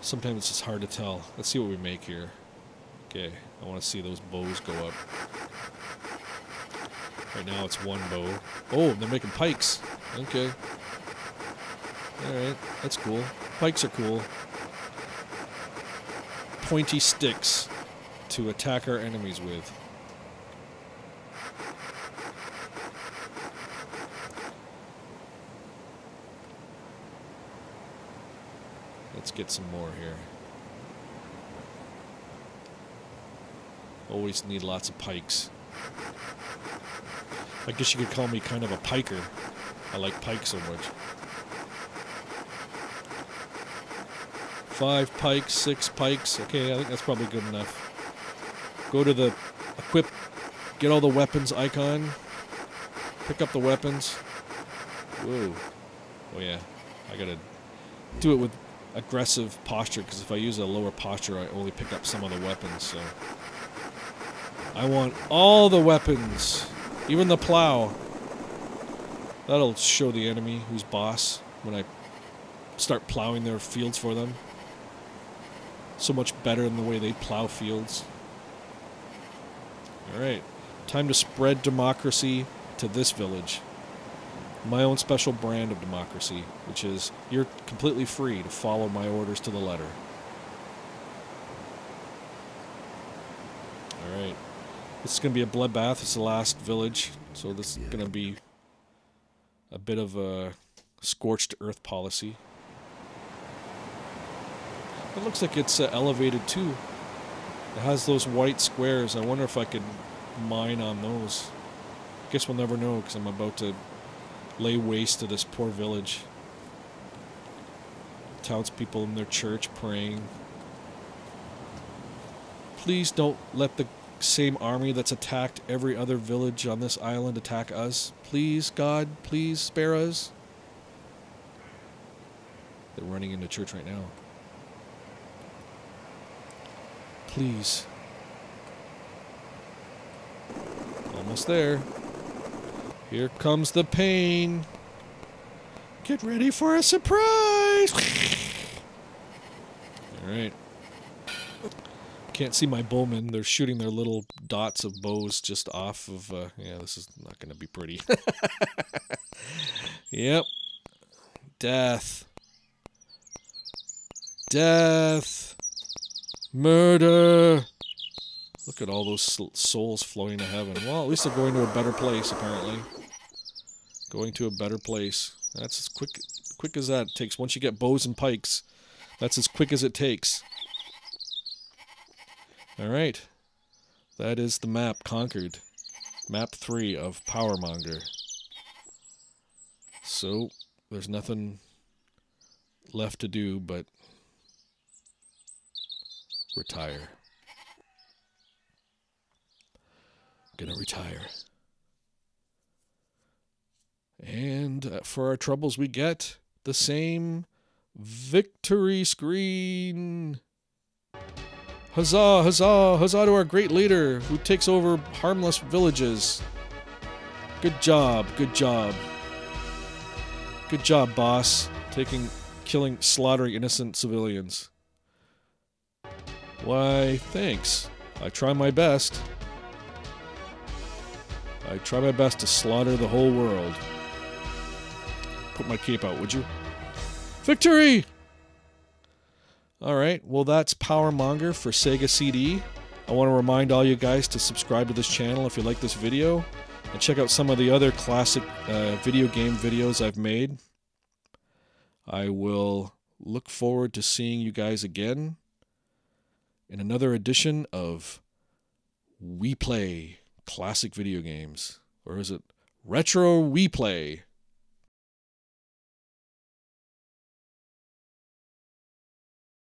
sometimes it's just hard to tell. Let's see what we make here. Okay, I want to see those bows go up. Right now it's one bow. Oh, they're making pikes. Okay. Alright, that's cool. Pikes are cool. Pointy sticks to attack our enemies with. Get some more here. Always need lots of pikes. I guess you could call me kind of a piker. I like pike so much. Five pikes, six pikes. Okay, I think that's probably good enough. Go to the equip, get all the weapons icon. Pick up the weapons. Whoa. Oh yeah, I gotta do it with aggressive posture because if I use a lower posture, I only pick up some of the weapons. So I want all the weapons, even the plow. That'll show the enemy who's boss when I start plowing their fields for them. So much better than the way they plow fields. Alright, time to spread democracy to this village. My own special brand of democracy, which is you're completely free to follow my orders to the letter. Alright. This is going to be a bloodbath. It's the last village, so this is going to be a bit of a scorched earth policy. It looks like it's uh, elevated too. It has those white squares. I wonder if I could mine on those. Guess we'll never know because I'm about to lay waste to this poor village. Townspeople in their church praying. Please don't let the same army that's attacked every other village on this island attack us. Please, God, please spare us. They're running into church right now. Please. Almost there. Here comes the pain. Get ready for a surprise! Alright. Can't see my bowmen. They're shooting their little dots of bows just off of... Uh, yeah, this is not going to be pretty. yep. Death. Death. Murder. Look at all those souls flowing to heaven. Well, at least they're going to a better place, apparently. Going to a better place. That's as quick quick as that takes. Once you get bows and pikes, that's as quick as it takes. Alright. That is the map conquered. Map 3 of Powermonger. So, there's nothing left to do but retire. Gonna retire. And uh, for our troubles, we get the same victory screen. Huzzah, huzzah, huzzah to our great leader who takes over harmless villages. Good job, good job. Good job, boss. Taking, killing, slaughtering innocent civilians. Why, thanks. I try my best. I try my best to slaughter the whole world. Put my cape out, would you? Victory! Alright, well that's Power Monger for Sega CD. I want to remind all you guys to subscribe to this channel if you like this video, and check out some of the other classic uh, video game videos I've made. I will look forward to seeing you guys again in another edition of We Play Classic Video Games. Or is it Retro We Play?